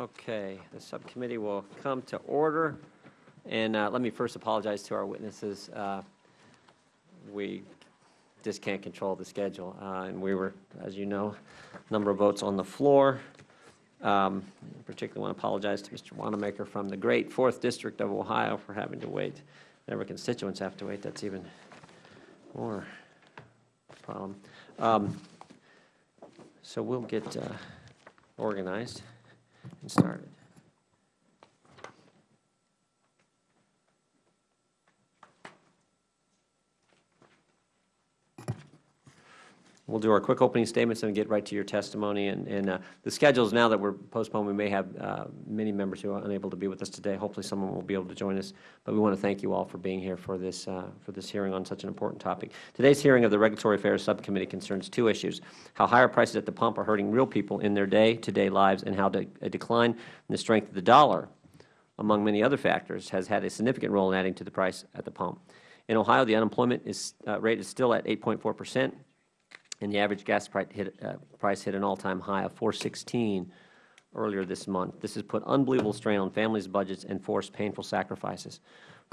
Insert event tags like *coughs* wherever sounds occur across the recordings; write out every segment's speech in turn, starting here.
Okay, the subcommittee will come to order. And uh, let me first apologize to our witnesses. Uh, We just can't control the schedule. Uh, And we were, as you know, a number of votes on the floor. Um, Particularly want to apologize to Mr. Wanamaker from the great Fourth District of Ohio for having to wait. Whenever constituents have to wait, that's even more problem. Um, So we'll get uh, organized and started. We'll do our quick opening statements and get right to your testimony. And, and uh, the schedules, now that we're postponed, we may have uh, many members who are unable to be with us today. Hopefully someone will be able to join us. But we want to thank you all for being here for this, uh, for this hearing on such an important topic. Today's hearing of the Regulatory Affairs Subcommittee concerns two issues, how higher prices at the pump are hurting real people in their day-to-day lives and how de a decline in the strength of the dollar, among many other factors, has had a significant role in adding to the price at the pump. In Ohio, the unemployment is, uh, rate is still at 8.4 percent and the average gas price hit, uh, price hit an all-time high of 416 earlier this month. This has put unbelievable strain on families' budgets and forced painful sacrifices.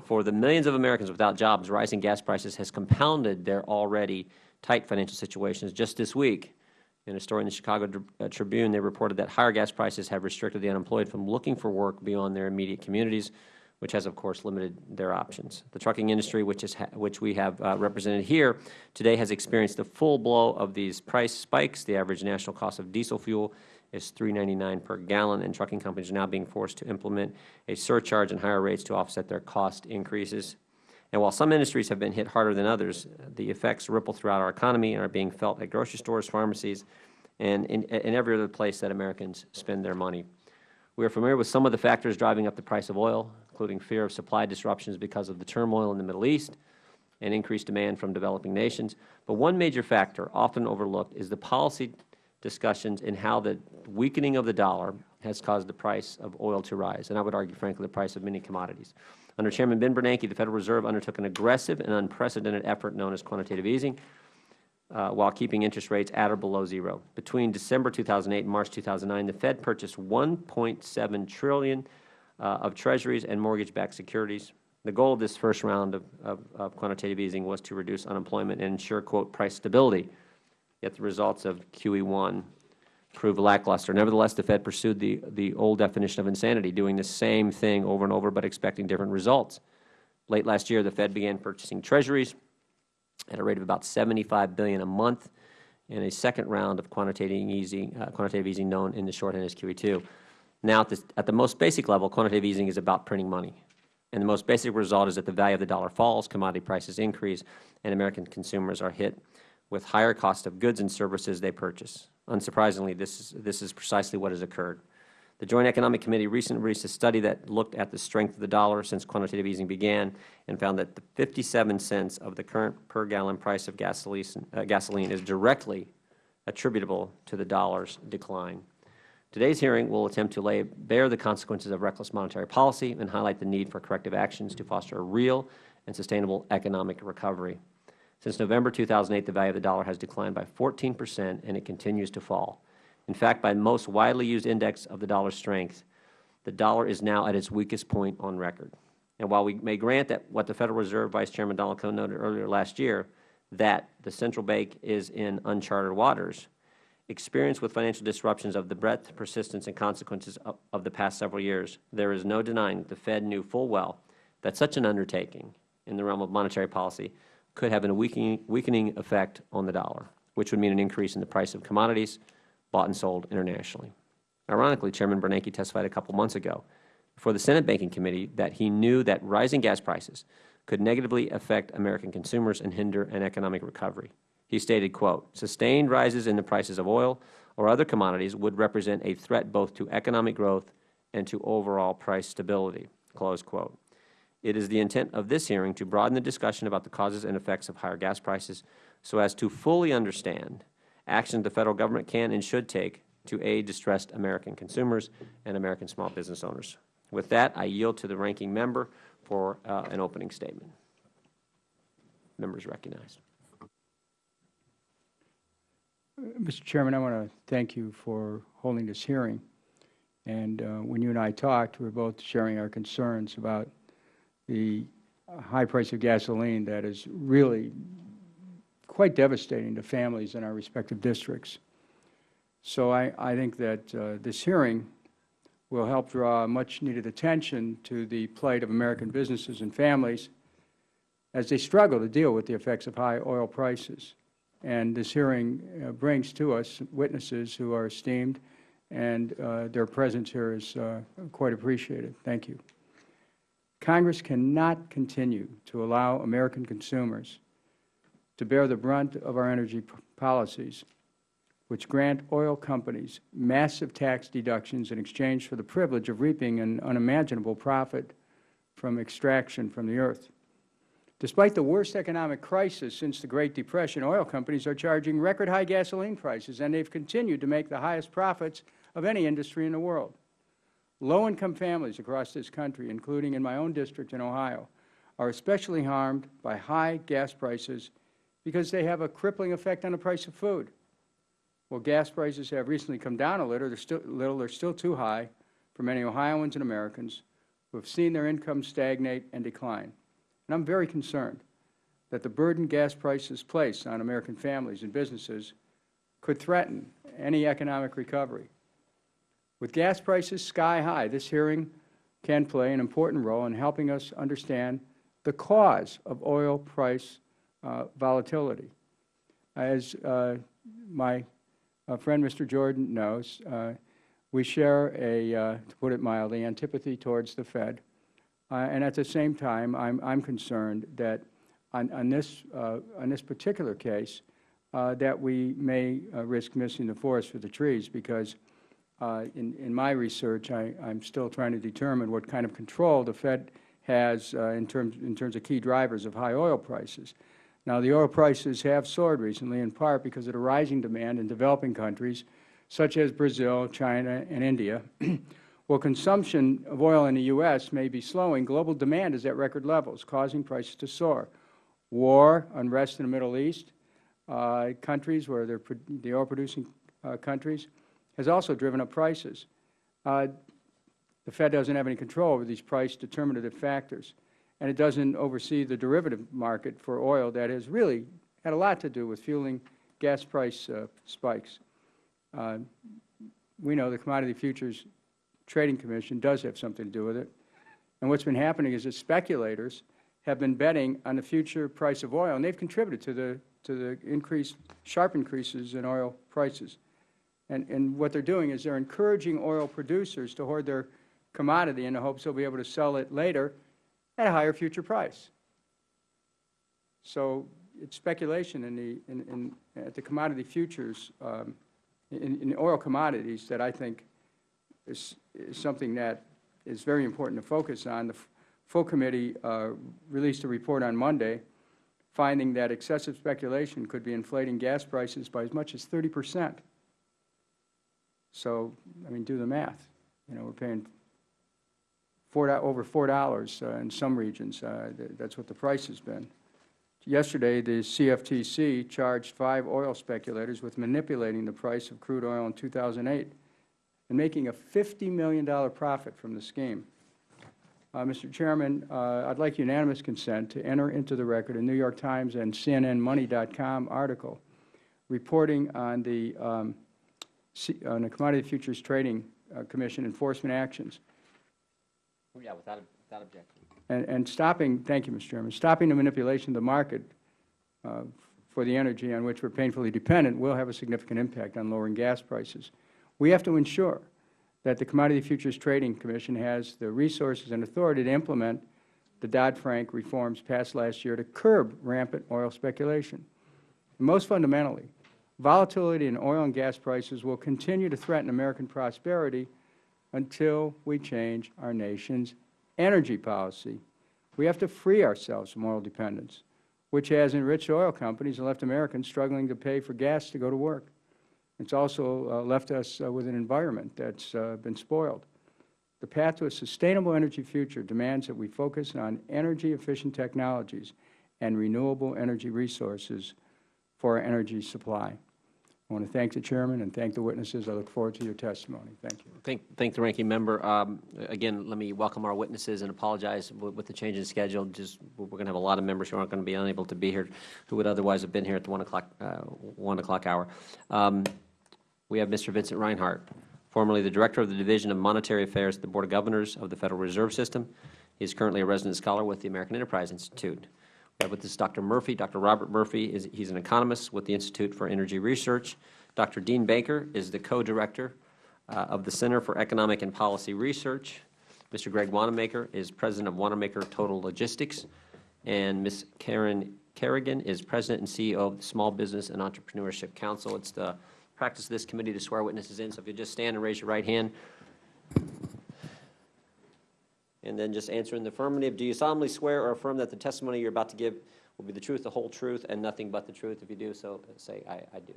For the millions of Americans without jobs, rising gas prices has compounded their already tight financial situations. Just this week, in a story in the Chicago uh, Tribune, they reported that higher gas prices have restricted the unemployed from looking for work beyond their immediate communities, which has, of course, limited their options. The trucking industry, which, is which we have uh, represented here, today has experienced the full blow of these price spikes. The average national cost of diesel fuel is $3.99 per gallon, and trucking companies are now being forced to implement a surcharge and higher rates to offset their cost increases. And while some industries have been hit harder than others, the effects ripple throughout our economy and are being felt at grocery stores, pharmacies, and in, in every other place that Americans spend their money. We are familiar with some of the factors driving up the price of oil, including fear of supply disruptions because of the turmoil in the Middle East and increased demand from developing nations. But one major factor, often overlooked, is the policy discussions in how the weakening of the dollar has caused the price of oil to rise, and I would argue, frankly, the price of many commodities. Under Chairman Ben Bernanke, the Federal Reserve undertook an aggressive and unprecedented effort known as quantitative easing, uh, while keeping interest rates at or below zero. Between December 2008 and March 2009, the Fed purchased $1.7 trillion of Treasuries and mortgage-backed securities. The goal of this first round of, of, of, quantitative easing was to reduce unemployment and ensure, quote, price stability. Yet the results of QE1 proved lackluster. Nevertheless, the Fed pursued the, the old definition of insanity, doing the same thing over and over but expecting different results. Late last year, the Fed began purchasing Treasuries at a rate of about 75 billion a month in a second round of quantitative easing, uh, quantitative easing known in the shorthand as QE2. Now, at, this, at the most basic level, quantitative easing is about printing money. And the most basic result is that the value of the dollar falls, commodity prices increase, and American consumers are hit with higher cost of goods and services they purchase. Unsurprisingly, this is, this is precisely what has occurred. The Joint Economic Committee recently released a study that looked at the strength of the dollar since quantitative easing began and found that the 57 cents of the current per gallon price of gasoline, uh, gasoline is directly attributable to the dollar's decline. Today's hearing will attempt to lay bare the consequences of reckless monetary policy and highlight the need for corrective actions to foster a real and sustainable economic recovery. Since November 2008, the value of the dollar has declined by 14 percent, and it continues to fall. In fact, by the most widely used index of the dollar's strength, the dollar is now at its weakest point on record. And while we may grant that what the Federal Reserve Vice Chairman Donald Kohn noted earlier last year, that the central bank is in uncharted waters, experience with financial disruptions of the breadth, persistence, and consequences of, of, the past several years, there is no denying the Fed knew full well that such an undertaking in the realm of monetary policy could have a weakening, weakening effect on the dollar, which would mean an increase in the price of commodities bought and sold internationally. Ironically, Chairman Bernanke testified a couple months ago before the Senate Banking Committee that he knew that rising gas prices could negatively affect American consumers and hinder an economic recovery. He stated, quote, sustained rises in the prices of oil or other commodities would represent a threat both to economic growth and to overall price stability, close quote. It is the intent of this hearing to broaden the discussion about the causes and effects of higher gas prices so as to fully understand actions the Federal Government can and should take to aid distressed American consumers and American small business owners. With that, I yield to the Ranking Member for uh, an opening statement. Members recognized. Mr. Chairman, I want to thank you for holding this hearing. And uh, when you and I talked, we were both sharing our concerns about the high price of gasoline that is really quite devastating to families in our respective districts. So I, I think that uh, this hearing will help draw much-needed attention to the plight of American businesses and families as they struggle to deal with the effects of high oil prices. And this hearing uh, brings to us witnesses who are esteemed, and uh, their presence here is uh, quite appreciated. Thank you. Congress cannot continue to allow American consumers to bear the brunt of our energy policies, which grant oil companies massive tax deductions in exchange for the privilege of reaping an unimaginable profit from extraction from the earth. Despite the worst economic crisis since the Great Depression, oil companies are charging record-high gasoline prices, and they have continued to make the highest profits of any industry in the world. Low-income families across this country, including in my own district in Ohio, are especially harmed by high gas prices because they have a crippling effect on the price of food. While gas prices have recently come down a little, they're still, little, they're still too high for many Ohioans and Americans who have seen their income stagnate and decline. And I'm very concerned that the burden gas prices place on American families and businesses could threaten any economic recovery. With gas prices sky high, this hearing can play an important role in helping us understand the cause of oil price uh, volatility. As uh, my uh, friend Mr. Jordan knows, uh, we share a, uh, to put it mildly, antipathy towards the Fed. Uh, and at the same time, I'm, I'm concerned that on, on, this, uh, on this particular case, uh, that we may risk missing the forest for the trees because in, in my research, I, I'm still trying to determine what kind of control the Fed has uh, in, terms, in terms of key drivers of high oil prices. Now, the oil prices have soared recently in part because of the rising demand in developing countries such as Brazil, China, and India. *clears throat* While consumption of oil in the U.S. may be slowing, global demand is at record levels, causing prices to soar. War, unrest in the Middle East, uh, countries where they're the oil-producing uh, countries, has also driven up prices. Uh, the Fed doesn't have any control over these price determinative factors, and it doesn't oversee the derivative market for oil that has really had a lot to do with fueling gas price uh, spikes. Uh, we know the Commodity Futures Trading Commission does have something to do with it. And what's been happening is that speculators have been betting on the future price of oil, and they've contributed to the, to the increase, sharp increases in oil prices. And, and what they're doing is they're encouraging oil producers to hoard their commodity in the hopes they'll be able to sell it later at a higher future price. So it's speculation in the, in, in, at the commodity futures, um, in, in oil commodities that I think is, is something that is very important to focus on. The full committee uh, released a report on Monday finding that excessive speculation could be inflating gas prices by as much as 30 percent. So, I mean, do the math. You know, we're paying four, over $4 uh, in some regions. Uh, th that's what the price has been. Yesterday, the CFTC charged five oil speculators with manipulating the price of crude oil in 2008 and making a $50 million profit from the scheme. Uh, Mr. Chairman, uh, I'd like unanimous consent to enter into the record a New York Times and CNNMoney.com article reporting on the, um, on the Commodity Futures Trading uh, Commission enforcement actions. Oh, yeah, without, without objection. And, and stopping, thank you, Mr. Chairman, stopping the manipulation of the market uh, for the energy on which we are painfully dependent will have a significant impact on lowering gas prices. We have to ensure that the Commodity Futures Trading Commission has the resources and authority to implement the Dodd-Frank reforms passed last year to curb rampant oil speculation. And most fundamentally, volatility in oil and gas prices will continue to threaten American prosperity until we change our nation's energy policy. We have to free ourselves from oil dependence, which has enriched oil companies and left Americans struggling to pay for gas to go to work. It's also uh, left us uh, with an environment that's uh, been spoiled. The path to a sustainable energy future demands that we focus on energy-efficient technologies and renewable energy resources for our energy supply. I want to thank the Chairman and thank the witnesses. I look forward to your testimony. Thank you. Thank, thank the ranking member. Um, Again, let me welcome our witnesses and apologize with the change in schedule. Just, we're going to have a lot of members who aren't going to be unable to be here, who would otherwise have been here at the 1 o'clock, uh, 1 o'clock hour. Um, We have Mr. Vincent Reinhart, formerly the Director of the Division of Monetary Affairs at the Board of Governors of the Federal Reserve System. He is currently a resident scholar with the American Enterprise Institute. We have with us Dr. Murphy. Dr. Robert Murphy is, he's an economist with the Institute for Energy Research. Dr. Dean Baker is the co-director uh, of the Center for Economic and Policy Research. Mr. Greg Wanamaker is president of Wanamaker Total Logistics. And Ms. Karen Kerrigan is president and CEO of the Small Business and Entrepreneurship Council. It's the practice of this committee to swear witnesses in, so if you just stand and raise your right hand. And then just answer in the affirmative. Do you solemnly swear or affirm that the testimony you're about to give will be the truth, the whole truth, and nothing but the truth? If you do so, say, I, I do.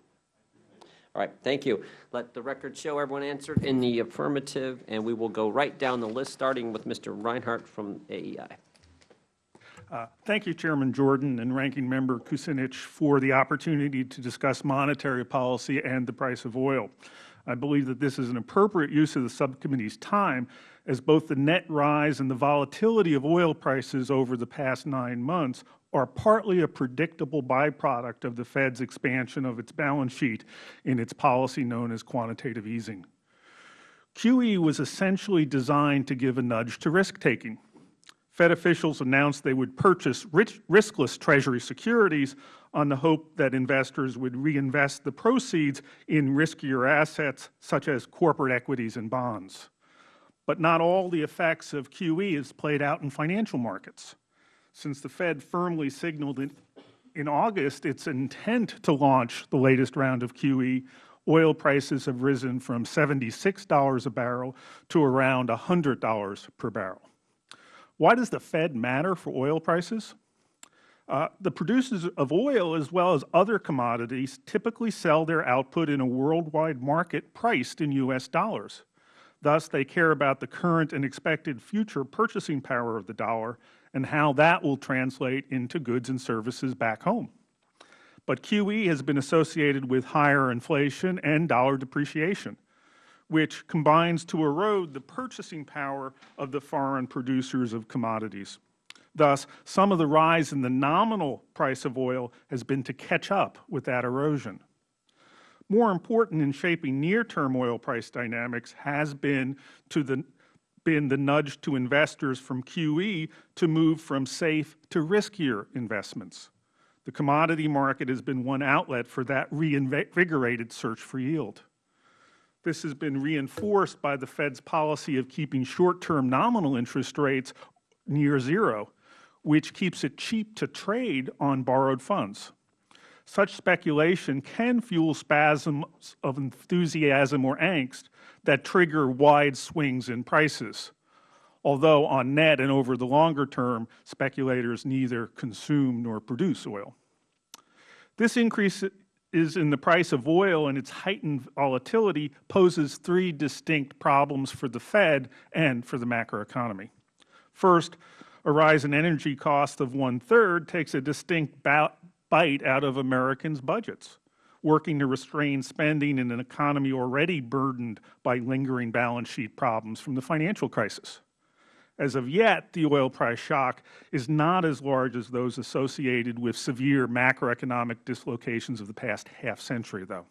All right, thank you. Let the record show everyone answered in the affirmative, and we will go right down the list, starting with Mr. Reinhart from AEI. Uh, Thank you, Chairman Jordan and Ranking Member Kucinich, for the opportunity to discuss monetary policy and the price of oil. I believe that this is an appropriate use of the subcommittee's time, as both the net rise and the volatility of oil prices over the past nine months are partly a predictable byproduct of the Fed's expansion of its balance sheet in its policy known as quantitative easing. QE was essentially designed to give a nudge to risk-taking. Fed officials announced they would purchase rich, riskless Treasury securities on the hope that investors would reinvest the proceeds in riskier assets such as corporate equities and bonds. But not all the effects of QE is played out in financial markets. Since the Fed firmly signaled in, in August its intent to launch the latest round of QE, oil prices have risen from $76 a barrel to around $100 per barrel. Why does the Fed matter for oil prices? Uh, the producers of oil, as well as other commodities, typically sell their output in a worldwide market priced in U.S. dollars. Thus, they care about the current and expected future purchasing power of the dollar and how that will translate into goods and services back home. But QE has been associated with higher inflation and dollar depreciation which combines to erode the purchasing power of the foreign producers of commodities. Thus, some of the rise in the nominal price of oil has been to catch up with that erosion. More important in shaping near-term oil price dynamics has been to the been the nudge to investors from QE to move from safe to riskier investments. The commodity market has been one outlet for that reinvigorated search for yield. This has been reinforced by the Fed's policy of keeping short-term nominal interest rates near zero, which keeps it cheap to trade on borrowed funds. Such speculation can fuel spasms of enthusiasm or angst that trigger wide swings in prices, although on net and over the longer term, speculators neither consume nor produce oil. This increase is in the price of oil and its heightened volatility poses three distinct problems for the Fed and for the macroeconomy. First, a rise in energy costs of one-third takes a distinct bite out of Americans' budgets, working to restrain spending in an economy already burdened by lingering balance sheet problems from the financial crisis. As of yet, the oil price shock is not as large as those associated with severe macroeconomic dislocations of the past half century, though.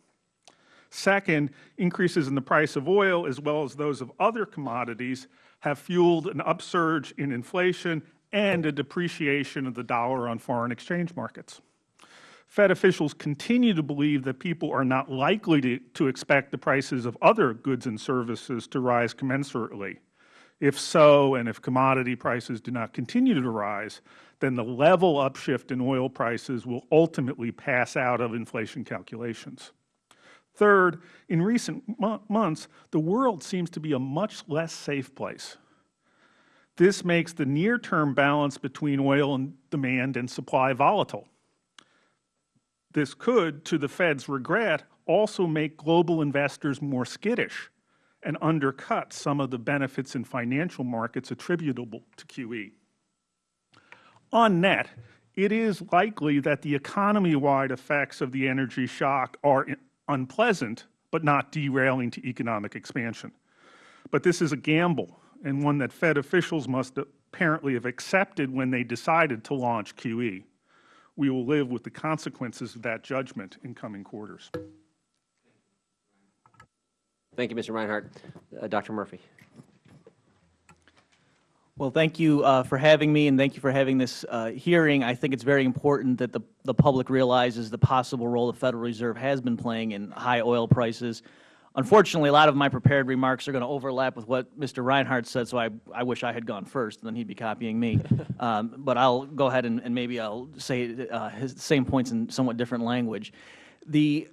Second, increases in the price of oil, as well as those of other commodities, have fueled an upsurge in inflation and a depreciation of the dollar on foreign exchange markets. Fed officials continue to believe that people are not likely to, to expect the prices of other goods and services to rise commensurately. If so, and if commodity prices do not continue to rise, then the level upshift in oil prices will ultimately pass out of inflation calculations. Third, in recent months, the world seems to be a much less safe place. This makes the near-term balance between oil and demand and supply volatile. This could, to the Fed's regret, also make global investors more skittish and undercut some of the benefits in financial markets attributable to QE. On net, it is likely that the economy-wide effects of the energy shock are unpleasant, but not derailing to economic expansion. But this is a gamble, and one that Fed officials must apparently have accepted when they decided to launch QE. We will live with the consequences of that judgment in coming quarters. Thank you, Mr. Reinhart. Uh, Dr. Murphy. Well, thank you uh, for having me, and thank you for having this uh, hearing. I think it's very important that the, the public realizes the possible role the Federal Reserve has been playing in high oil prices. Unfortunately, a lot of my prepared remarks are going to overlap with what Mr. Reinhart said, so I, I wish I had gone first, and then he'd be copying me. *laughs* um, but I'll go ahead and, and maybe I'll say uh, his same points in somewhat different language. The,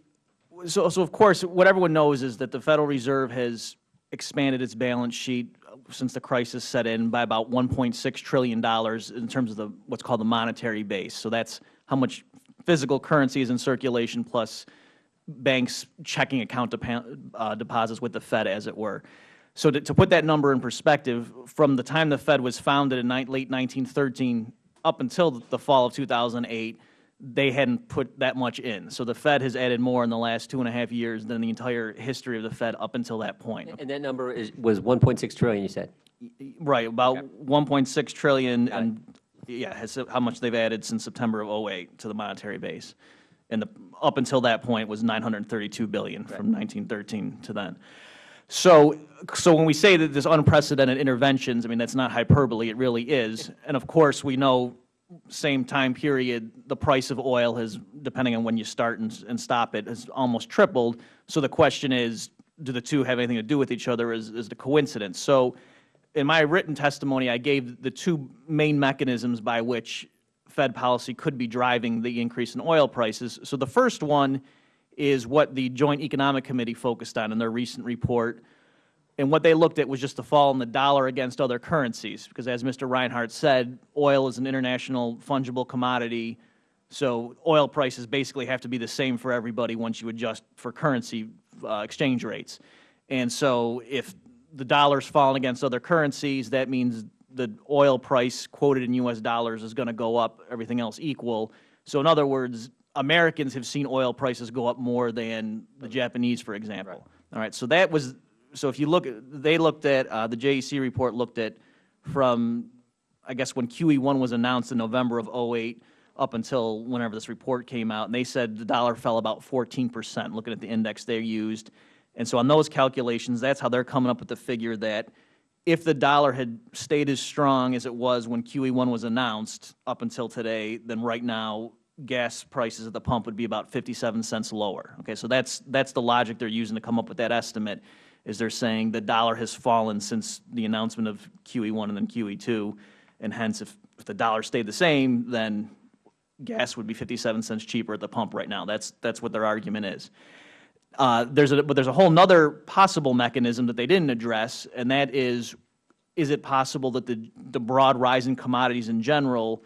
so, so of course, what everyone knows is that the Federal Reserve has expanded its balance sheet since the crisis set in by about $1.6 trillion in terms of the what's called the monetary base. So that's how much physical currency is in circulation plus banks' checking account uh, deposits with the Fed, as it were. So to, to put that number in perspective, from the time the Fed was founded in late 1913 up until the fall of 2008, they hadn't put that much in. So the Fed has added more in the last two and a half years than the entire history of the Fed up until that point. And that number is, was 1.6 trillion, you said? Right, about 1.6 trillion, and yeah, has, how much they've added since September of '08 to the monetary base. And the, up until that point was 932 billion from 1913 to then. So, so when we say that there's unprecedented interventions, I mean, that's not hyperbole, it really is. And of course, we know same time period, the price of oil has, depending on when you start and, and stop it, has almost tripled. So the question is, do the two have anything to do with each other? Is, is the coincidence? So in my written testimony, I gave the two main mechanisms by which Fed policy could be driving the increase in oil prices. So the first one is what the Joint Economic Committee focused on in their recent report. And what they looked at was just the fall in the dollar against other currencies, because as Mr. Reinhart said, oil is an international fungible commodity, so oil prices basically have to be the same for everybody once you adjust for currency uh, exchange rates. And so if the dollar's fallen against other currencies, that means the oil price quoted in U.S. dollars is going to go up, everything else equal. So in other words, Americans have seen oil prices go up more than the Japanese, for example. Right. All right, so that was, so if you look, they looked at, uh, the JEC report looked at from, I guess, when QE1 was announced in November of '08 up until whenever this report came out, and they said the dollar fell about 14 percent, looking at the index they used. And so on those calculations, that's how they're coming up with the figure that if the dollar had stayed as strong as it was when QE1 was announced up until today, then right now, gas prices at the pump would be about 57 cents lower. Okay, so that's, that's the logic they're using to come up with that estimate, is they're saying the dollar has fallen since the announcement of QE1 and then QE2, and hence if, if the dollar stayed the same, then gas would be 57 cents cheaper at the pump right now. That's, that's what their argument is. Uh, there's a, but there's a whole other possible mechanism that they didn't address, and that is, is it possible that the, the broad rise in commodities in general,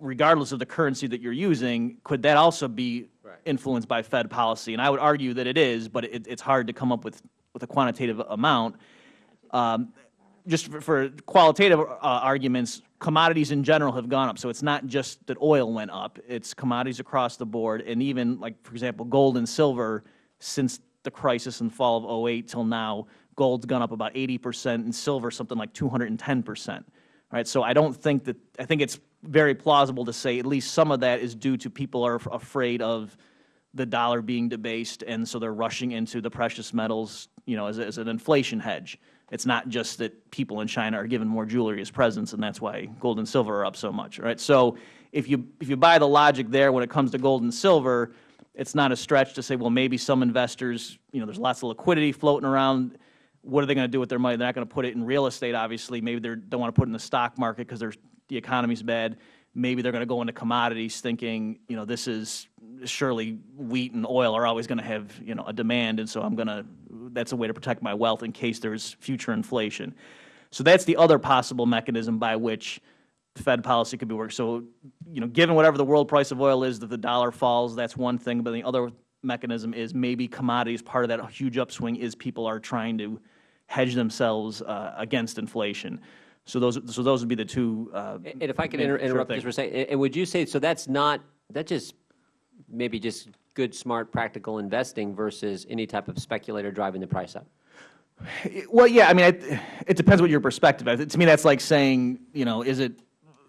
regardless of the currency that you're using, could that also be influenced by Fed policy? And I would argue that it is, but it, it's hard to come up with, with a quantitative amount. Um, just for, for qualitative uh, arguments, commodities in general have gone up. So it's not just that oil went up; it's commodities across the board, and even like for example, gold and silver since the crisis and fall of '08 till now, gold's gone up about 80 percent, and silver something like 210 percent. Right. So I don't think that I think it's very plausible to say at least some of that is due to people are afraid of the dollar being debased, and so they're rushing into the precious metals, you know, as, as an inflation hedge. It's not just that people in China are given more jewelry as presents, and that's why gold and silver are up so much, right? So if you, if you buy the logic there when it comes to gold and silver, it's not a stretch to say, well, maybe some investors, you know, there's lots of liquidity floating around. What are they going to do with their money? They're not going to put it in real estate, obviously. Maybe they don't want to put it in the stock market because the economy's bad. Maybe they're going to go into commodities thinking, you know, this is surely wheat and oil are always going to have, you know, a demand, and so I'm going to, that's a way to protect my wealth in case there's future inflation. So that's the other possible mechanism by which Fed policy could be worked. So, you know, given whatever the world price of oil is, that the dollar falls, that's one thing. But the other mechanism is maybe commodities, part of that huge upswing is people are trying to hedge themselves uh, against inflation. So those, so those would be the two. Uh, And if I could main- inter- interrupt just for a second, and would you say, so that's not, that just maybe just good, smart, practical investing versus any type of speculator driving the price up? Well, yeah, I mean, it, it depends what your perspective is. To me, that's like saying, you know, is it,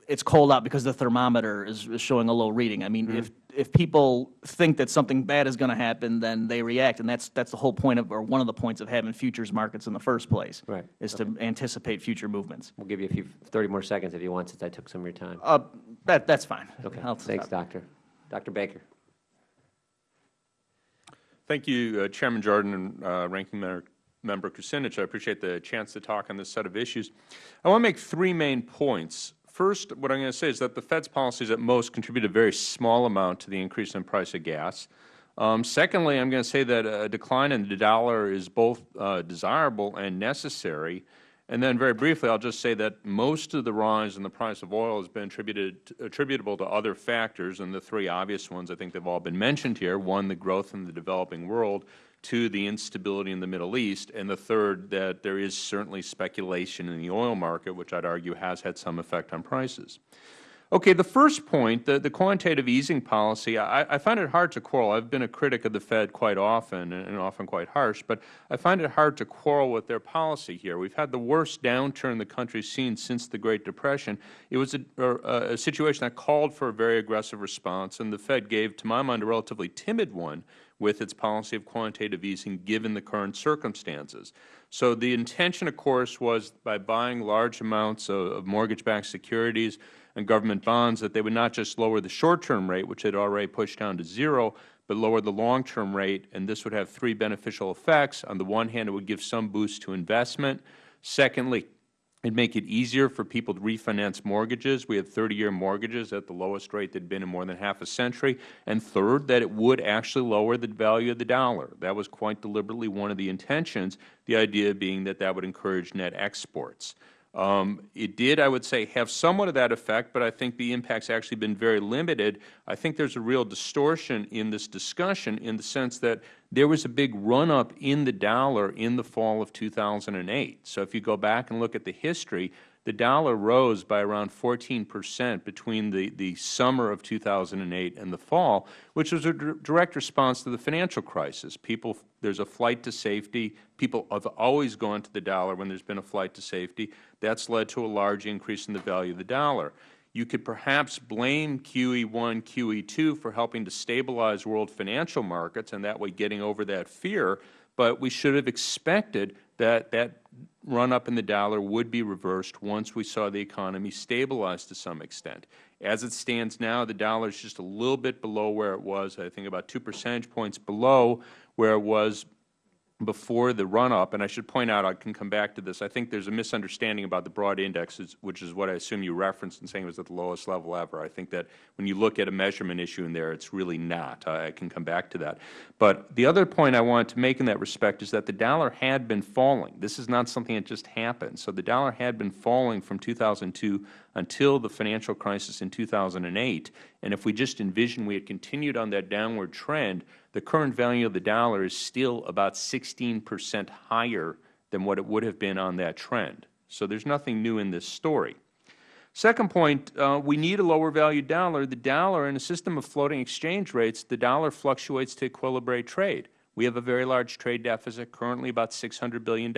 it's cold out because the thermometer is, is showing a low reading. I mean, Mm-hmm. if, if people think that something bad is going to happen, then they react, and that's, that's the whole point of, or one of the points of having futures markets in the first place. Right. Is to anticipate future movements. We'll give you a few, 30 more seconds if you want, since I took some of your time. Uh, that, that's fine. Okay, I'll thanks, stop. Doctor. Dr. Baker. Thank you, uh, Chairman Jordan and uh, Ranking Member- Member Kucinich. I appreciate the chance to talk on this set of issues. I want to make three main points. First, what I'm going to say is that the Fed's policies at most contribute a very small amount to the increase in price of gas. Um, secondly, I'm going to say that a decline in the dollar is both uh, desirable and necessary. And then very briefly, I'll just say that most of the rise in the price of oil has been attributed, attributable to other factors, and the three obvious ones, I think they've all been mentioned here. One, the growth in the developing world. Two, the instability in the Middle East. And the third, that there is certainly speculation in the oil market, which I'd argue has had some effect on prices. Okay, the first point, the, the quantitative easing policy, I, I find it hard to quarrel. I've been a critic of the Fed quite often, and, and often quite harsh, but I find it hard to quarrel with their policy here. We've had the worst downturn the country's seen since the Great Depression. It was a, a, a situation that called for a very aggressive response, and the Fed gave, to my mind, a relatively timid one with its policy of quantitative easing given the current circumstances. So the intention, of course, was by buying large amounts of, of mortgage-backed securities and government bonds that they would not just lower the short-term rate, which had already pushed down to zero, but lower the long-term rate, and this would have three beneficial effects. On the one hand, it would give some boost to investment. Secondly, It'd make it easier for people to refinance mortgages. We had 30-year mortgages at the lowest rate they'd been in more than half a century. And third, that it would actually lower the value of the dollar. That was quite deliberately one of the intentions, the idea being that that would encourage net exports. Um, it did, I would say, have somewhat of that effect, but I think the impact's actually been very limited. I think there's a real distortion in this discussion in the sense that there was a big run-up in the dollar in the fall of 2008. So if you go back and look at the history, the dollar rose by around 14 percent between the, the summer of 2008 and the fall, which was a direct response to the financial crisis. People, there's a flight to safety. People have always gone to the dollar when there's been a flight to safety. That's led to a large increase in the value of the dollar. You could perhaps blame QE1, QE2 for helping to stabilize world financial markets and that way getting over that fear, but we should have expected that that run-up in the dollar would be reversed once we saw the economy stabilize to some extent. As it stands now, the dollar is just a little bit below where it was, I think about two percentage points below where it was before the run-up, and I should point out, I can come back to this, I think there's a misunderstanding about the broad indexes, which is what I assume you referenced in saying it was at the lowest level ever. I think that when you look at a measurement issue in there, it's really not. I can come back to that. But the other point I wanted to make in that respect is that the dollar had been falling. This is not something that just happened. So the dollar had been falling from 2002 until the financial crisis in 2008. And if we just envision we had continued on that downward trend, the current value of the dollar is still about 16 percent higher than what it would have been on that trend. So there's nothing new in this story. Second point, uh, we need a lower value dollar. The dollar, in a system of floating exchange rates, the dollar fluctuates to equilibrate trade. We have a very large trade deficit, currently about $600 billion.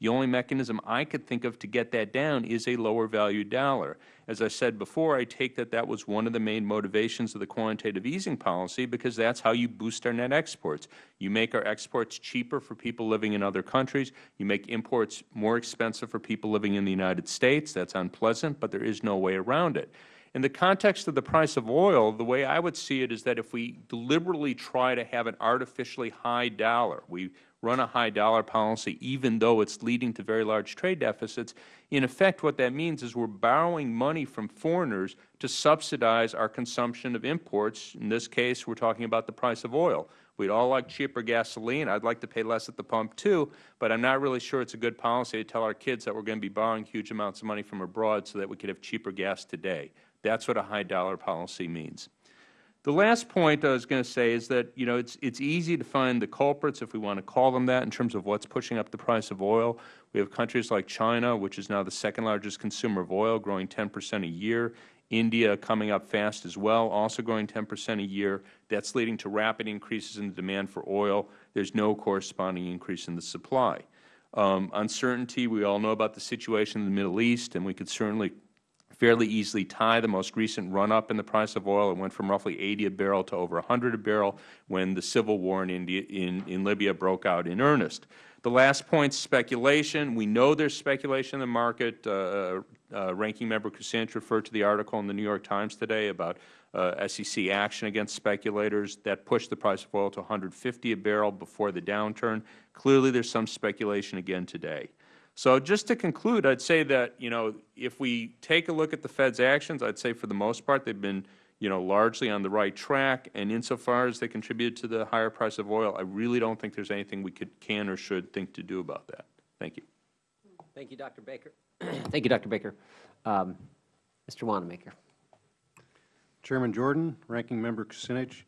The only mechanism I could think of to get that down is a lower value dollar. As I said before, I take that that was one of the main motivations of the quantitative easing policy because that's how you boost our net exports. You make our exports cheaper for people living in other countries. You make imports more expensive for people living in the United States. That's unpleasant, but there is no way around it. In the context of the price of oil, the way I would see it is that if we deliberately try to have an artificially high dollar, we run a high dollar policy even though it's leading to very large trade deficits, in effect what that means is we are borrowing money from foreigners to subsidize our consumption of imports. In this case, we are talking about the price of oil. We'd all like cheaper gasoline. I'd like to pay less at the pump too, but I'm not really sure it's a good policy to tell our kids that we're going to be borrowing huge amounts of money from abroad so that we could have cheaper gas today. That's what a high dollar policy means. The last point I was going to say is that you know it's it's easy to find the culprits if we want to call them that in terms of what's pushing up the price of oil. We have countries like China, which is now the second largest consumer of oil, growing 10 percent a year. India coming up fast as well, also growing 10 percent a year. That's leading to rapid increases in the demand for oil. There's no corresponding increase in the supply. Um, uncertainty, we all know about the situation in the Middle East, and we could certainly fairly easily tie the most recent run-up in the price of oil. It went from roughly 80 a barrel to over 100 a barrel when the civil war in, India, in, in Libya broke out in earnest. The last point, is speculation. We know there's speculation in the market. Uh, uh, Ranking Member Kucinich referred to the article in the New York Times today about uh, SEC action against speculators that pushed the price of oil to 150 a barrel before the downturn. Clearly, there's some speculation again today. So just to conclude, I'd say that, you know, if we take a look at the Fed's actions, I'd say for the most part they've been, you know, largely on the right track. And insofar as they contributed to the higher price of oil, I really don't think there's anything we could, can or should think to do about that. Thank you. Thank you, Dr. Baker. *clears throat* Thank you, Dr. Baker. Um, Mr. Wanamaker. Chairman Jordan, Ranking Member Kucinich,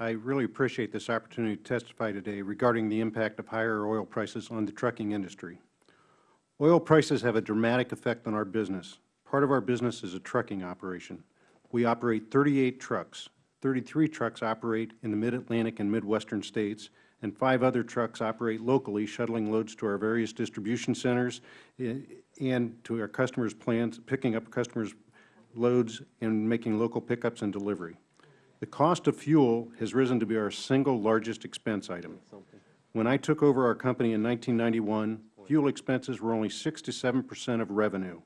I really appreciate this opportunity to testify today regarding the impact of higher oil prices on the trucking industry. Oil prices have a dramatic effect on our business. Part of our business is a trucking operation. We operate 38 trucks. 33 trucks operate in the Mid-Atlantic and Midwestern states, and five other trucks operate locally, shuttling loads to our various distribution centers eh, and to our customers' plants, picking up customers' loads and making local pickups and delivery. The cost of fuel has risen to be our single largest expense item. When I took over our company in 1991, fuel expenses were only 6 to 7 percent of revenue.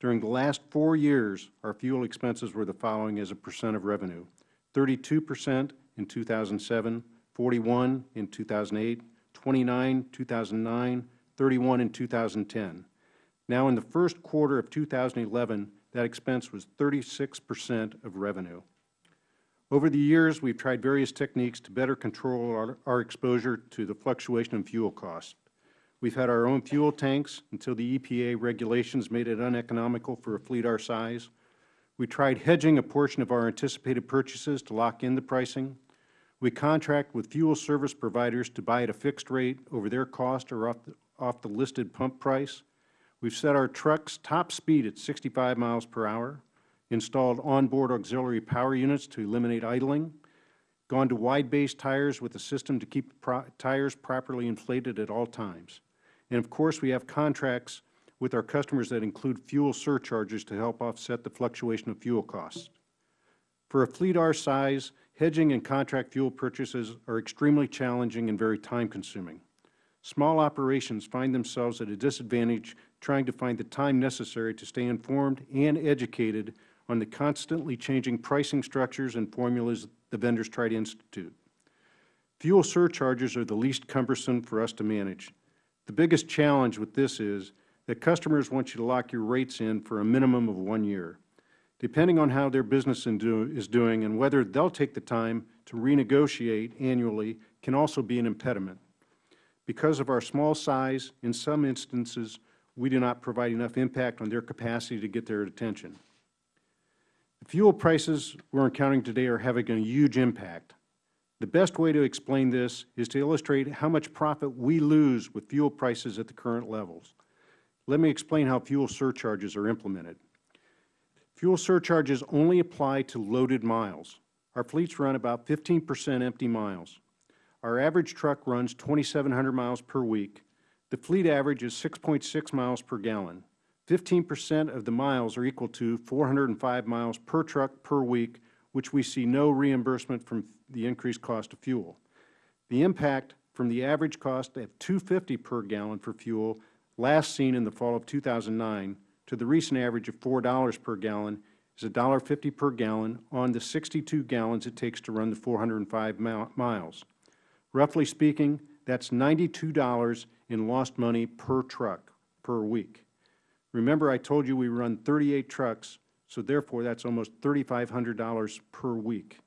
During the last four years, our fuel expenses were the following as a percent of revenue. 32 percent in 2007, 41 in 2008, 29 2009, 31 in 2010. Now, in the first quarter of 2011, that expense was 36 percent of revenue. Over the years, we have tried various techniques to better control our, our exposure to the fluctuation in fuel costs. We have had our own fuel tanks until the EPA regulations made it uneconomical for a fleet our size. We tried hedging a portion of our anticipated purchases to lock in the pricing. We contract with fuel service providers to buy at a fixed rate over their cost or off the, off the listed pump price. We have set our trucks top speed at 65 miles per hour, installed onboard auxiliary power units to eliminate idling, gone to wide-base tires with a system to keep pro tires properly inflated at all times. And of course, we have contracts with our customers that include fuel surcharges to help offset the fluctuation of fuel costs. For a fleet our size, hedging and contract fuel purchases are extremely challenging and very time-consuming. Small operations find themselves at a disadvantage trying to find the time necessary to stay informed and educated on the constantly changing pricing structures and formulas the vendors try to institute. Fuel surcharges are the least cumbersome for us to manage. The biggest challenge with this is that customers want you to lock your rates in for a minimum of one year. Depending on how their business is doing and whether they will take the time to renegotiate annually can also be an impediment. Because of our small size, in some instances, we do not provide enough impact on their capacity to get their attention. The fuel prices we are encountering today are having a huge impact. The best way to explain this is to illustrate how much profit we lose with fuel prices at the current levels. Let me explain how fuel surcharges are implemented. Fuel surcharges only apply to loaded miles. Our fleets run about 15 percent empty miles. Our average truck runs 2,700 miles per week. The fleet average is 6.6 miles per gallon. 15 percent of the miles are equal to 405 miles per truck per week, which we see no reimbursement from the increased cost of fuel. The impact from the average cost of 250 per gallon for fuel last seen in the fall of 2009 to the recent average of $4 per gallon is $1.50 per gallon on the 62 gallons it takes to run the 405 miles. Roughly speaking, that is $92 in lost money per truck per week. Remember I told you we run 38 trucks, so therefore that is almost $3,500 per week.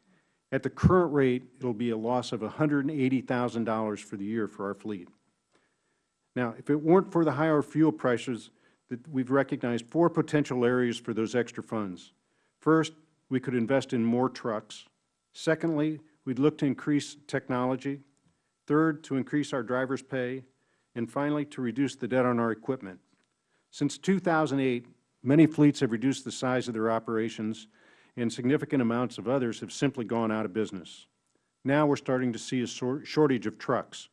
At the current rate, it will be a loss of $180,000 for the year for our fleet. Now, if it weren't for the higher fuel prices, we have recognized four potential areas for those extra funds. First, we could invest in more trucks. Secondly, we would look to increase technology. Third, to increase our drivers' pay. And finally, to reduce the debt on our equipment. Since 2008, many fleets have reduced the size of their operations, and significant amounts of others have simply gone out of business. Now we're starting to see a shortage of trucks.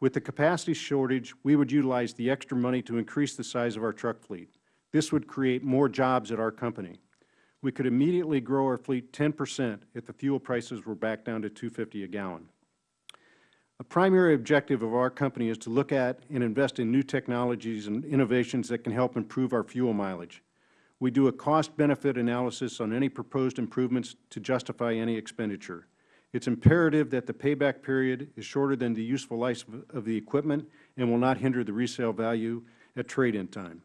With the capacity shortage, we would utilize the extra money to increase the size of our truck fleet. This would create more jobs at our company. We could immediately grow our fleet 10 percent if the fuel prices were back down to 250 a gallon. A primary objective of our company is to look at and invest in new technologies and innovations that can help improve our fuel mileage. We do a cost-benefit analysis on any proposed improvements to justify any expenditure. It's imperative that the payback period is shorter than the useful life of- the equipment and will not hinder the resale value at trade-in time.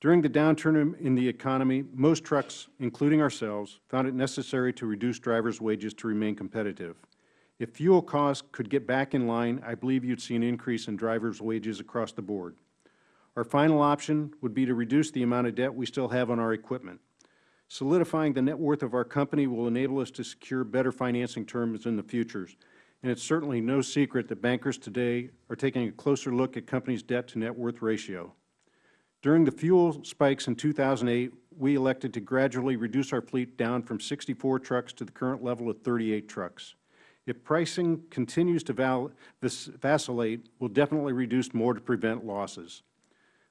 During the downturn in- the economy, most trucks, including ourselves, found it necessary to reduce drivers' wages to remain competitive. If fuel costs could get back in line, I believe you'd see an increase in drivers' wages across the board. Our final option would be to reduce the amount of debt we still have on our equipment. Solidifying the net worth of our company will enable us to secure better financing terms in the future, and it's certainly no secret that bankers today are taking a closer look at companies' debt to net worth ratio. During the fuel spikes in 2008, we elected to gradually reduce our fleet down from 64 trucks to the current level of 38 trucks. If pricing continues to vacillate, we'll definitely reduce more to prevent losses.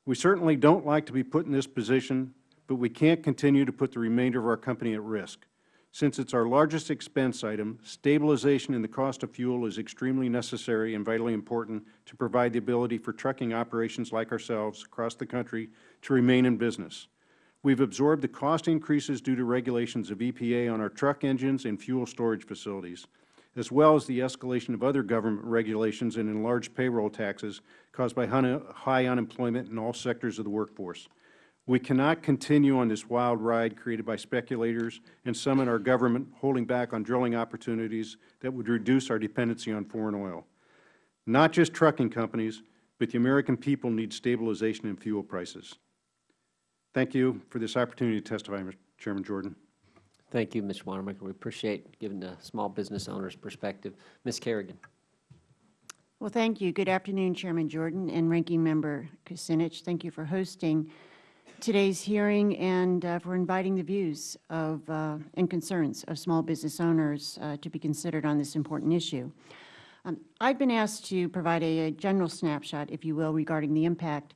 We certainly don't like to be put in this position, but we can't continue to put the remainder of our company at risk. Since it's our largest expense item, stabilization in the cost of fuel is extremely necessary and vitally important to provide the ability for trucking operations like ourselves across the country to remain in business. We've absorbed the cost increases due to regulations of EPA on our truck engines and fuel storage facilities, as well as the escalation of other government regulations and enlarged payroll taxes caused by high unemployment in all sectors of the workforce. We cannot continue on this wild ride created by speculators and some in our government holding back on drilling opportunities that would reduce our dependency on foreign oil. Not just trucking companies, but the American people need stabilization in fuel prices. Thank you for this opportunity to testify, Mr. Chairman Jordan. Thank you, Mr. Wanamaker. We appreciate giving the small business owner's perspective. Ms. Kerrigan. Well, thank you. Good afternoon, Chairman Jordan and Ranking Member Kucinich. Thank you for hosting today's hearing and uh, for inviting the views of uh, and concerns of small business owners uh, to be considered on this important issue. Um, I've been asked to provide a, a general snapshot, if you will, regarding the impact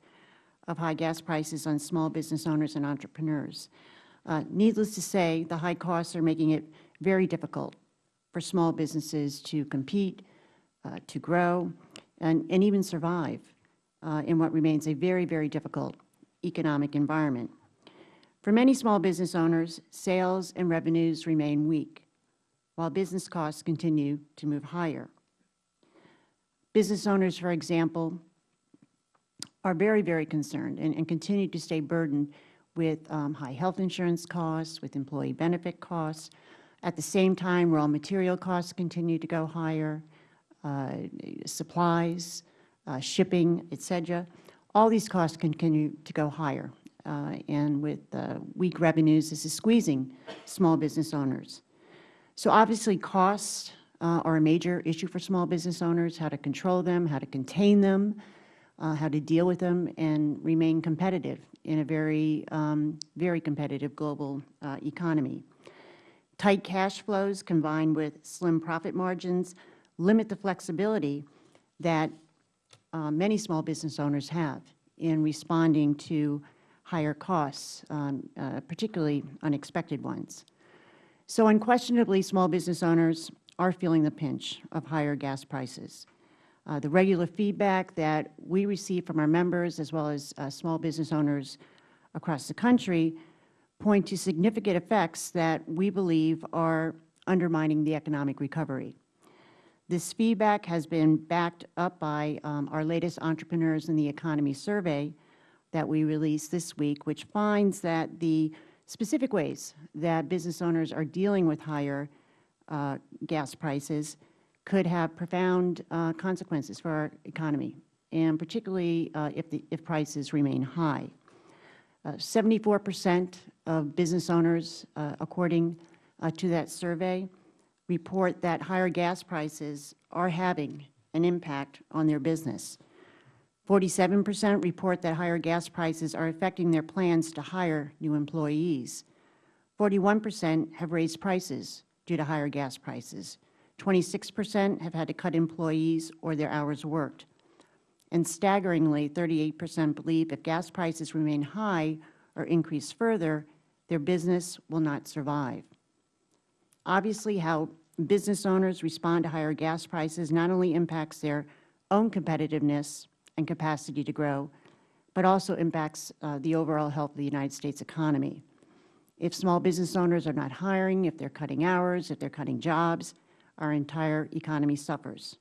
of high gas prices on small business owners and entrepreneurs. Uh, needless to say, the high costs are making it very difficult for small businesses to compete, uh, to grow, and, and even survive uh, in what remains a very, very difficult economic environment. For many small business owners, sales and revenues remain weak, while business costs continue to move higher. Business owners, for example, are very, very concerned and, and continue to stay burdened with um, high health insurance costs, with employee benefit costs. At the same time, raw material costs continue to go higher, uh, supplies, uh, shipping, et cetera. All these costs continue to go higher. Uh, and with uh, weak revenues, this is squeezing small business owners. So obviously, costs uh, are a major issue for small business owners, how to control them, how to contain them, uh, how to deal with them, and remain competitive in a very, um, very competitive global uh, economy. Tight cash flows combined with slim profit margins limit the flexibility that uh, many small business owners have in responding to higher costs, um, uh, particularly unexpected ones. So unquestionably, small business owners are feeling the pinch of higher gas prices. Uh, the regular feedback that we receive from our members as well as uh, small business owners across the country point to significant effects that we believe are undermining the economic recovery. This feedback has been backed up by um, our latest Entrepreneurs in the Economy survey that we released this week, which finds that the specific ways that business owners are dealing with higher uh, gas prices could have profound uh, consequences for our economy, and particularly uh, if, the, if prices remain high. 74 percent of business owners, uh, according uh, to that survey, report that higher gas prices are having an impact on their business. 47 percent report that higher gas prices are affecting their plans to hire new employees. 41 percent have raised prices due to higher gas prices. 26 percent have had to cut employees or their hours worked. And staggeringly, 38 percent believe if gas prices remain high or increase further, their business will not survive. Obviously, how business owners respond to higher gas prices not only impacts their own competitiveness and capacity to grow, but also impacts uh, the overall health of the United States economy. If small business owners are not hiring, if they are cutting hours, if they are cutting jobs, our entire economy suffers.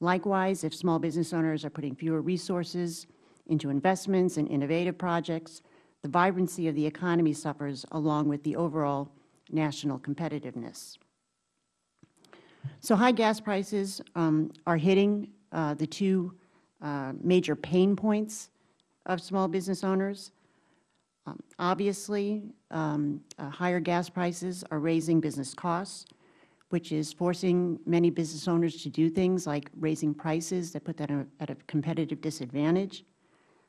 Likewise, if small business owners are putting fewer resources into investments and innovative projects, the vibrancy of the economy suffers along with the overall national competitiveness. So high gas prices um, are hitting uh, the two uh, major pain points of small business owners. Um, Obviously, um, uh, higher gas prices are raising business costs, which is forcing many business owners to do things like raising prices that put them at a competitive disadvantage.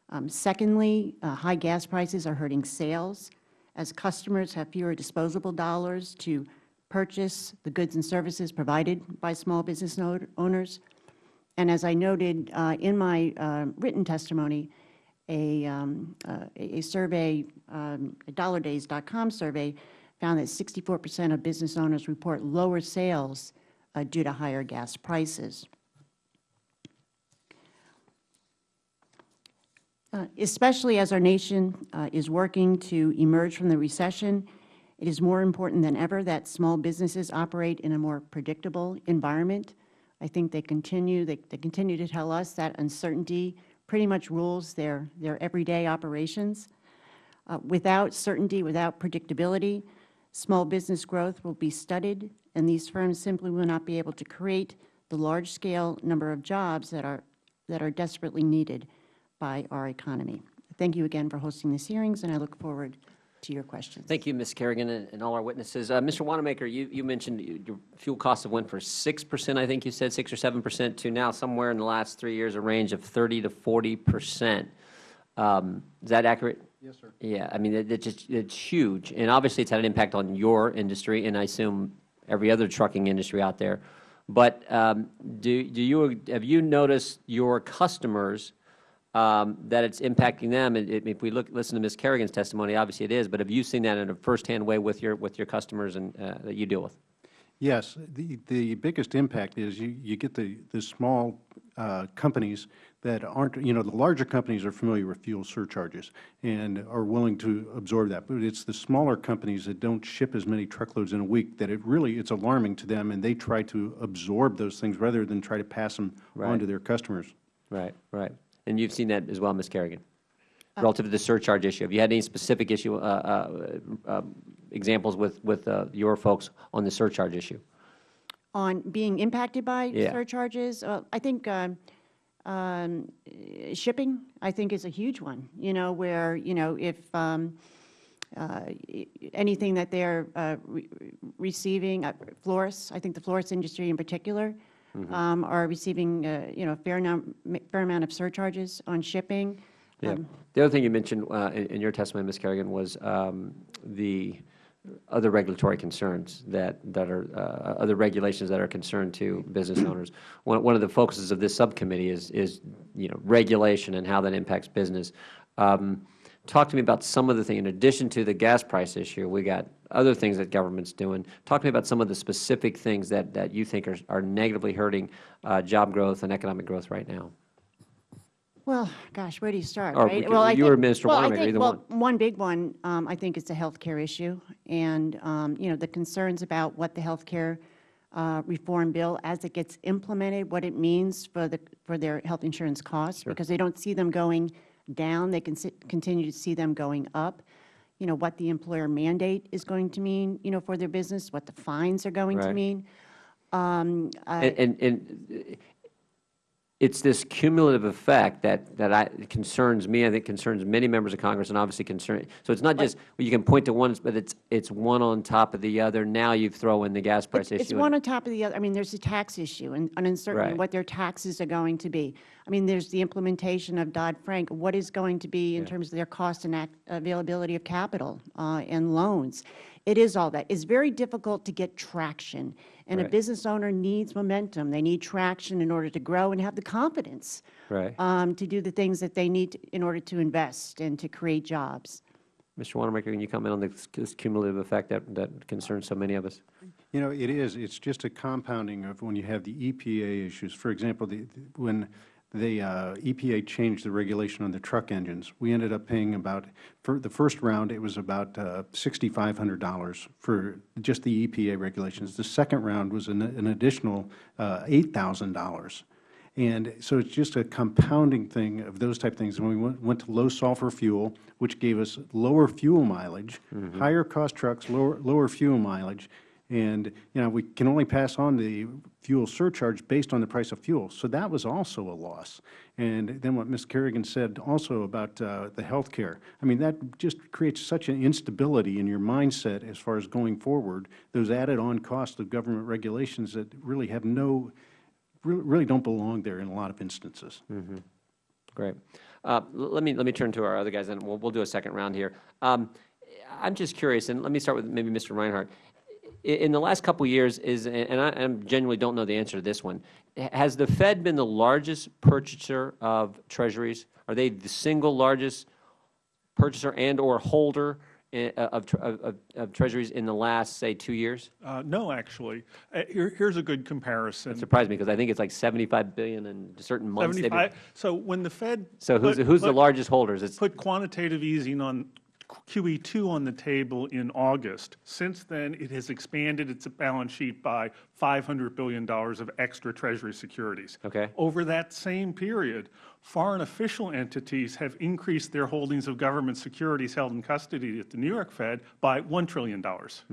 Um, Secondly, uh, high gas prices are hurting sales as customers have fewer disposable dollars to purchase the goods and services provided by small business owners. And as I noted uh, in my uh, written testimony, a, um, uh, a survey, um, dollardays.com survey, found that 64 percent of business owners report lower sales uh, due to higher gas prices. Uh, Especially as our nation uh, is working to emerge from the recession, it is more important than ever that small businesses operate in a more predictable environment. I think they continue, they, they continue to tell us that uncertainty pretty much rules their, their everyday operations. Uh, without certainty, without predictability, small business growth will be studied, and these firms simply will not be able to create the large-scale number of jobs that are, that are desperately needed by our economy. Thank you again for hosting these hearings, and I look forward to your questions. Thank you, Ms. Kerrigan, and and all our witnesses. Uh, Mr. Wanamaker, you, you mentioned your fuel costs have went from 6%, I think you said, 6 or 7%, to now somewhere in the last three years, a range of 30 to 40%. Um, Is that accurate? Yes, sir. Yeah, I mean, it, it just, it's huge, and obviously it's had an impact on your industry, and I assume every other trucking industry out there. But um, do, do you, have you noticed your customers, um, that it's impacting them? And if we look, listen to Ms. Kerrigan's testimony, obviously it is, but have you seen that in a firsthand way with your, with your customers and, uh, that you deal with? Yes, the, the biggest impact is you, you get the, the small uh, companies that aren't, you know, the larger companies are familiar with fuel surcharges and are willing to absorb that. But it's the smaller companies that don't ship as many truckloads in a week that it really, it's alarming to them and they try to absorb those things rather than try to pass them on to their customers. Right, right. And you've seen that as well, Ms. Kerrigan? Relative to the surcharge issue, have you had any specific issue, uh, uh, uh, examples with, with uh, your folks on the surcharge issue? On being impacted by Yeah. surcharges, uh, I think um, um, shipping, I think, is a huge one, you know, where, you know, if um, uh, anything that they're uh, re- receiving, uh, florists, I think the florist industry in particular, Mm-hmm. um, are receiving, uh, you know, a fair fair amount of surcharges on shipping. Yeah. Um, The other thing you mentioned uh, in in your testimony, Ms. Kerrigan, was um, the other regulatory concerns that, that are, uh, other regulations that are concerned to business owners. One, one of the focuses of this subcommittee is, is, you know, regulation and how that impacts business. Um, Talk to me about some of the things, in addition to the gas price issue, we got other things that government's doing. Talk to me about some of the specific things that, that you think are, are negatively hurting uh, job growth and economic growth right now. Well, gosh, where do you start, Or we right? could- Well, I you or think- Mr. well, I think- well, One big one, um, I think, is the health care issue, and, um, you know, the concerns about what the health care uh, reform bill, as it gets implemented, what it means for the, for their health insurance costs, because they don't see them going down, they can continue to see them going up. You know, what the employer mandate is going to mean, you know, for their business, what the fines are going to mean. Um, I- And, and, and it's this cumulative effect that, that I, concerns me, I think concerns many members of Congress, and obviously concerns. so it's not just, well, you can point to one, but it's, it's one on top of the other. Now you throw in the gas price It's- issue. It's one on top of the other. I mean, there's a tax issue and and uncertainty Right. what their taxes are going to be. I mean, there's the implementation of Dodd-Frank. What is going to be in terms of their cost and availability of capital uh, and loans? It is all that. It's very difficult to get traction, and a business owner needs momentum. They need traction in order to grow and have the confidence Right. um, to do the things that they need in order to invest and to create jobs. Mr. Wanamaker, can you comment on this this cumulative effect that, that concerns so many of us? You know, it is, it's just a compounding of when you have the EPA issues. For example, the, the- when the uh, EPA changed the regulation on the truck engines, we ended up paying about, for the first round, it was about uh, $6,500 for just the EPA regulations. The second round was an, an additional uh, $8,000. And so it's just a compounding thing of those type of things. When we went, went to low sulfur fuel, which gave us lower fuel mileage, higher cost trucks, lower, lower fuel mileage, and, you know, we can only pass on the fuel surcharge based on the price of fuel. So that was also a loss. And then what Ms. Kerrigan said also about uh, the health care, I mean, that just creates such an instability in your mindset as far as going forward, those added-on costs of government regulations that really have no, really don't belong there in a lot of instances. Great. Uh, Let me, let me turn to our other guys, and we'll, we'll do a second round here. Um, I'm just curious, and let me start with maybe Mr. Reinhart. In the last couple of years, is, and I I genuinely don't know the answer to this one, has the Fed been the largest purchaser of treasuries? Are they the single largest purchaser and/or holder of, of, of- of treasuries in the last, say, two years? Uh, No, actually. Uh, here- Here's a good comparison. Surprised me, because I think it's like 75 billion in certain months. been- 75, so when the Fed. So who's, put- who's the largest holders? It's, Put quantitative easing on QE2 on the table in August. Since then, it has expanded its balance sheet by $500 billion of extra Treasury securities. Okay. Over that same period, foreign official entities have increased their holdings of government securities held in custody at the New York Fed by $1 trillion.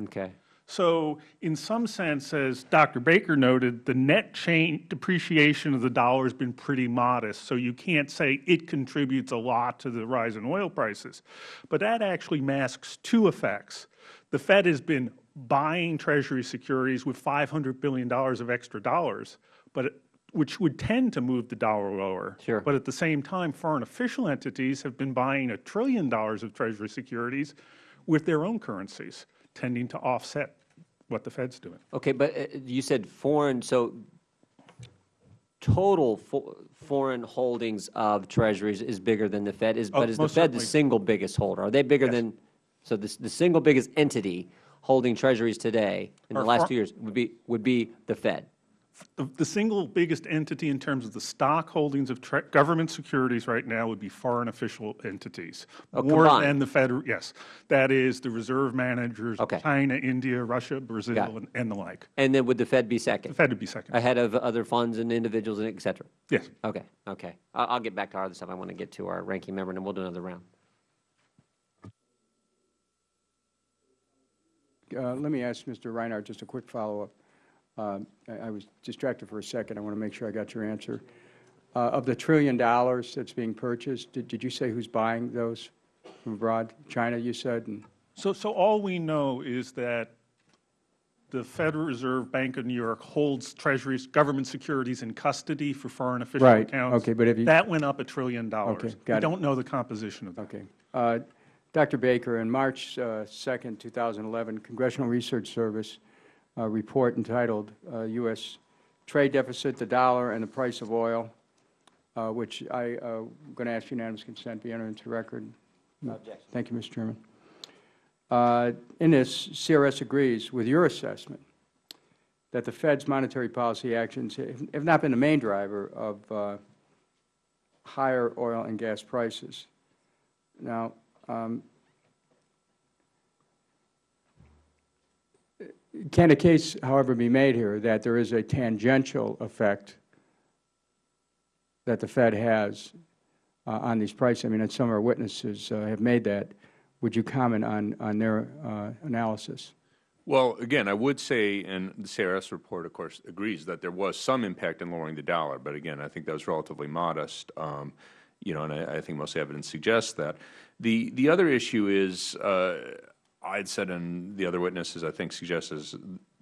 okay. So in some sense, as Dr. Baker noted, the net change depreciation of the dollar has been pretty modest, so you can't say it contributes a lot to the rise in oil prices. But that actually masks two effects. The Fed has been buying Treasury securities with $500 billion of extra dollars, but it- which would tend to move the dollar lower. Sure. But at the same time, foreign official entities have been buying a trillion dollars of Treasury securities with their own currencies, tending to offset what the Fed's doing. Okay, but uh, you said foreign, so total fo- foreign holdings of treasuries is bigger than the Fed, is, Oh, but is the Fed the single biggest holder? Are they bigger Yes. than, so the, the single biggest entity holding treasuries today in the last two years would be, would be the Fed? The, the single biggest entity in terms of the stock holdings of government securities right now would be foreign official entities. Oh, More combined. than the Fed, yes. That is the reserve managers, Okay. China, India, Russia, Brazil, and, and the like. And then would the Fed be second? The Fed would be second. ahead of other funds and individuals and et cetera? Yes. Okay, okay. I'll, I'll get back to our other stuff. I want to get to our ranking member, and then we'll do another round. Uh, Let me ask Mr. Reinhart just a quick follow-up. Um, I I was distracted for a second. I want to make sure I got your answer. Uh, Of the trillion dollars that's being purchased, did did you say who's buying those from abroad? China, you said? and So, so all we know is that the Federal Reserve Bank of New York holds treasuries, government securities in custody for foreign official Right, accounts. okay, but have you- That went up a trillion dollars. Okay, got it. We don't know the composition of that. Okay. Uh, Dr. Baker, in March uh, 2nd, 2011, Congressional Research Service report entitled uh, U.S. Trade Deficit, the Dollar, and the Price of Oil, uh, which I, uh, am going to ask unanimous consent be entered into record. Thank you, Mr. Chairman. Uh, In this, CRS agrees with your assessment that the Fed's monetary policy actions have have not been the main driver of uh, higher oil and gas prices. Now, um, can a case, however, be made here that there is a tangential effect that the Fed has uh, on these prices? I mean, and some of our witnesses uh, have made that. Would you comment on, on their uh, analysis? Well, again, I would say, and the CRS report, of course, agrees that there was some impact in lowering the dollar, but again, I think that was relatively modest, um, you know, and I, I think most evidence suggests that. The, the other issue is, uh, I'd said, and the other witnesses, I think, suggest is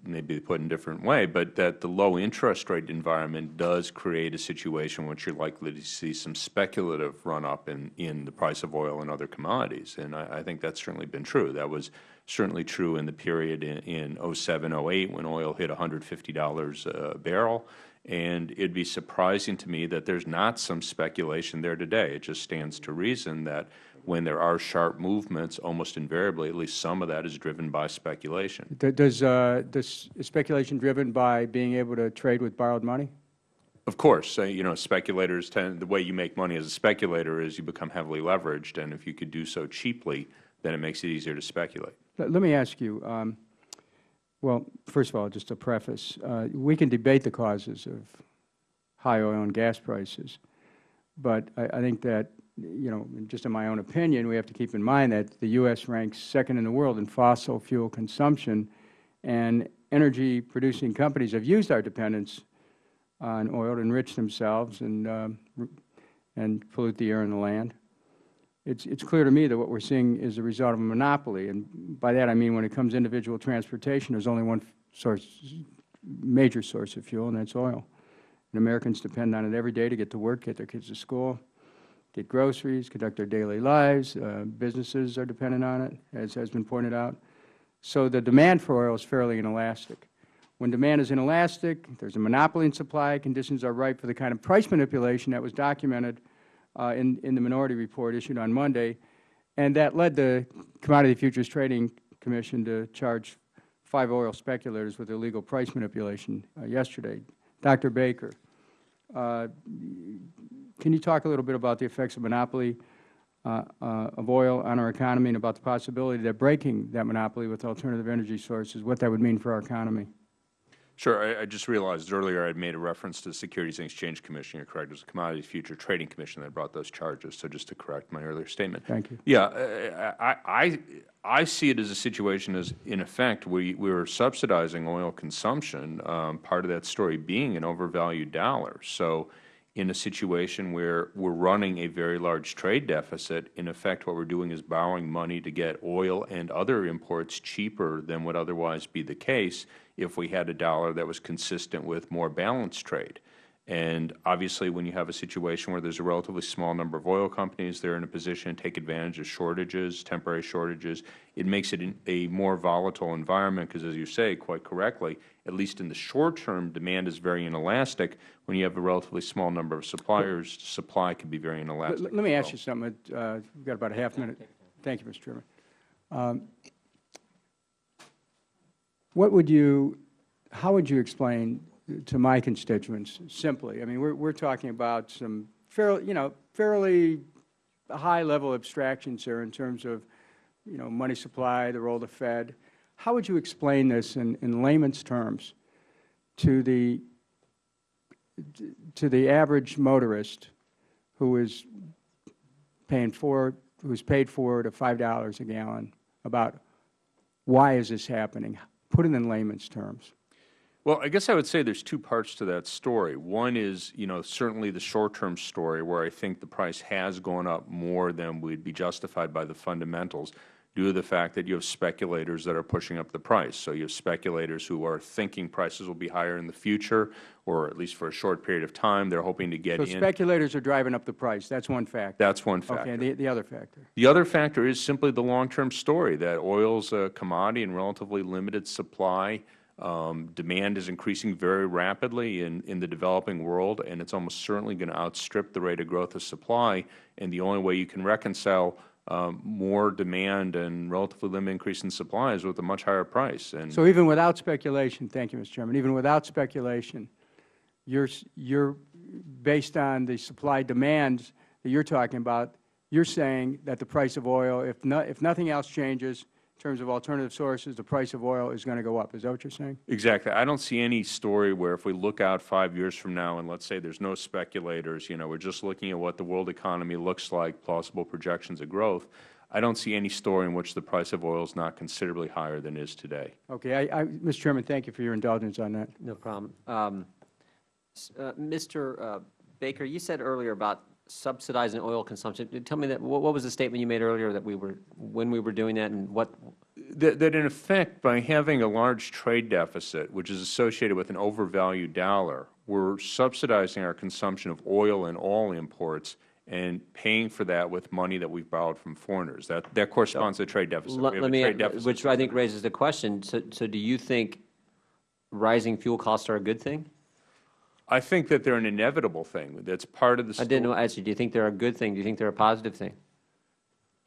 maybe put in a different way, but that the low interest rate environment does create a situation in which you're likely to see some speculative run-up in, in the price of oil and other commodities. And I, I think that's certainly been true. That was certainly true in the period in, in 07, 08, when oil hit $150 a barrel. And it'd be surprising to me that there's not some speculation there today. It just stands to reason that when there are sharp movements, almost invariably, at least some of that is driven by speculation. Does, uh, does speculation driven by being able to trade with borrowed money? Of course, uh, you know, speculators tend, the way you make money as a speculator is you become heavily leveraged, and if you could do so cheaply, then it makes it easier to speculate. Let let me ask you, um, well, first of all, just a preface, uh, we can debate the causes of high oil and gas prices, but I, I think that, you know, just in my own opinion, we have to keep in mind that the U.S. ranks second in the world in fossil fuel consumption, and energy-producing companies have used our dependence on oil to enrich themselves and, um, and pollute the air and the land it's, it's clear to me that what we're seeing is a result of a monopoly. And by that I mean when it comes to individual transportation, there's only one source, major source of fuel, and that's oil. And Americans depend on it every day to get to work, get their kids to school, get groceries, conduct their daily lives. Uh, businesses are dependent on it, as has been pointed out. So the demand for oil is fairly inelastic. When demand is inelastic, there's a monopoly in supply, conditions are ripe for the kind of price manipulation that was documented uh, in, in the minority report issued on Monday, and that led the Commodity Futures Trading Commission to charge five oil speculators with illegal price manipulation uh, yesterday. Dr. Baker, uh, can you talk a little bit about the effects of monopoly uh, uh, of oil on our economy and about the possibility that breaking that monopoly with alternative energy sources, what that would mean for our economy? Sure. I, I just realized earlier I had made a reference to the Securities and Exchange Commission. You're correct. It was the Commodities Future Trading Commission that brought those charges. So just to correct my earlier statement. Thank you. Yeah, uh, I, I, I see it as a situation as, in effect, we, we were subsidizing oil consumption, um, part of that story being an overvalued dollar. So in a situation where we're running a very large trade deficit, in effect what we're doing is borrowing money to get oil and other imports cheaper than would otherwise be the case if we had a dollar that was consistent with more balanced trade. And obviously, when you have a situation where there's a relatively small number of oil companies, they're in a position to take advantage of shortages, temporary shortages. It makes it a more volatile environment because, as you say quite correctly, at least in the short term, demand is very inelastic. When you have a relatively small number of suppliers, supply can be very inelastic. Let, let me as ask you something. Uh, we've got about a half minute. Thank you, Mr. Chairman. Um, what would you, how would you explain to my constituents simply? I mean, we're, we're talking about some fairly, you know, fairly high level abstractions here in terms of, you know, money supply, the role of the Fed. How would you explain this in, in layman's terms to the, to the average motorist who is paying four, who's paid four to five dollars a gallon about why is this happening? Put it in layman's terms. Well, I guess I would say there's two parts to that story. One is, you know, certainly the short-term story where I think the price has gone up more than would be justified by the fundamentals due to the fact that you have speculators that are pushing up the price. So you have speculators who are thinking prices will be higher in the future, or at least for a short period of time. They're hoping to get So in. speculators are driving up the price. That's one factor. That's one factor. Okay, the, the other factor. The other factor is simply the long-term story, that oil's a commodity in relatively limited supply. Um, demand is increasing very rapidly in, in the developing world, and it's almost certainly going to outstrip the rate of growth of supply. And the only way you can reconcile um, more demand and relatively limited increase in supply is with a much higher price. And So even without speculation, thank you, Mr. Chairman, even without speculation, you're, you're, based on the supply demands that you're talking about, you're saying that the price of oil, if no, if nothing else changes in terms of alternative sources, the price of oil is going to go up. Is that what you're saying? Exactly. I don't see any story where if we look out five years from now and let's say there's no speculators, you know, we're just looking at what the world economy looks like, plausible projections of growth, I don't see any story in which the price of oil is not considerably higher than it is today. Okay, I, I, Mr. Chairman, thank you for your indulgence on that. No problem. Um, uh, Mr. uh, Baker, you said earlier about subsidizing oil consumption. Tell me that, what was the statement you made earlier that we were, when we were doing that and what, That, that in effect, by having a large trade deficit, which is associated with an overvalued dollar, we're subsidizing our consumption of oil and all imports and paying for that with money that we've borrowed from foreigners. That, that corresponds to the trade deficit. let let a me, trade deficit. which I think raises the question, so, so do you think rising fuel costs are a good thing? I think that they're an inevitable thing. That's part of the I didn't know, story. actually, do you think they're a good thing? Do you think they're a positive thing?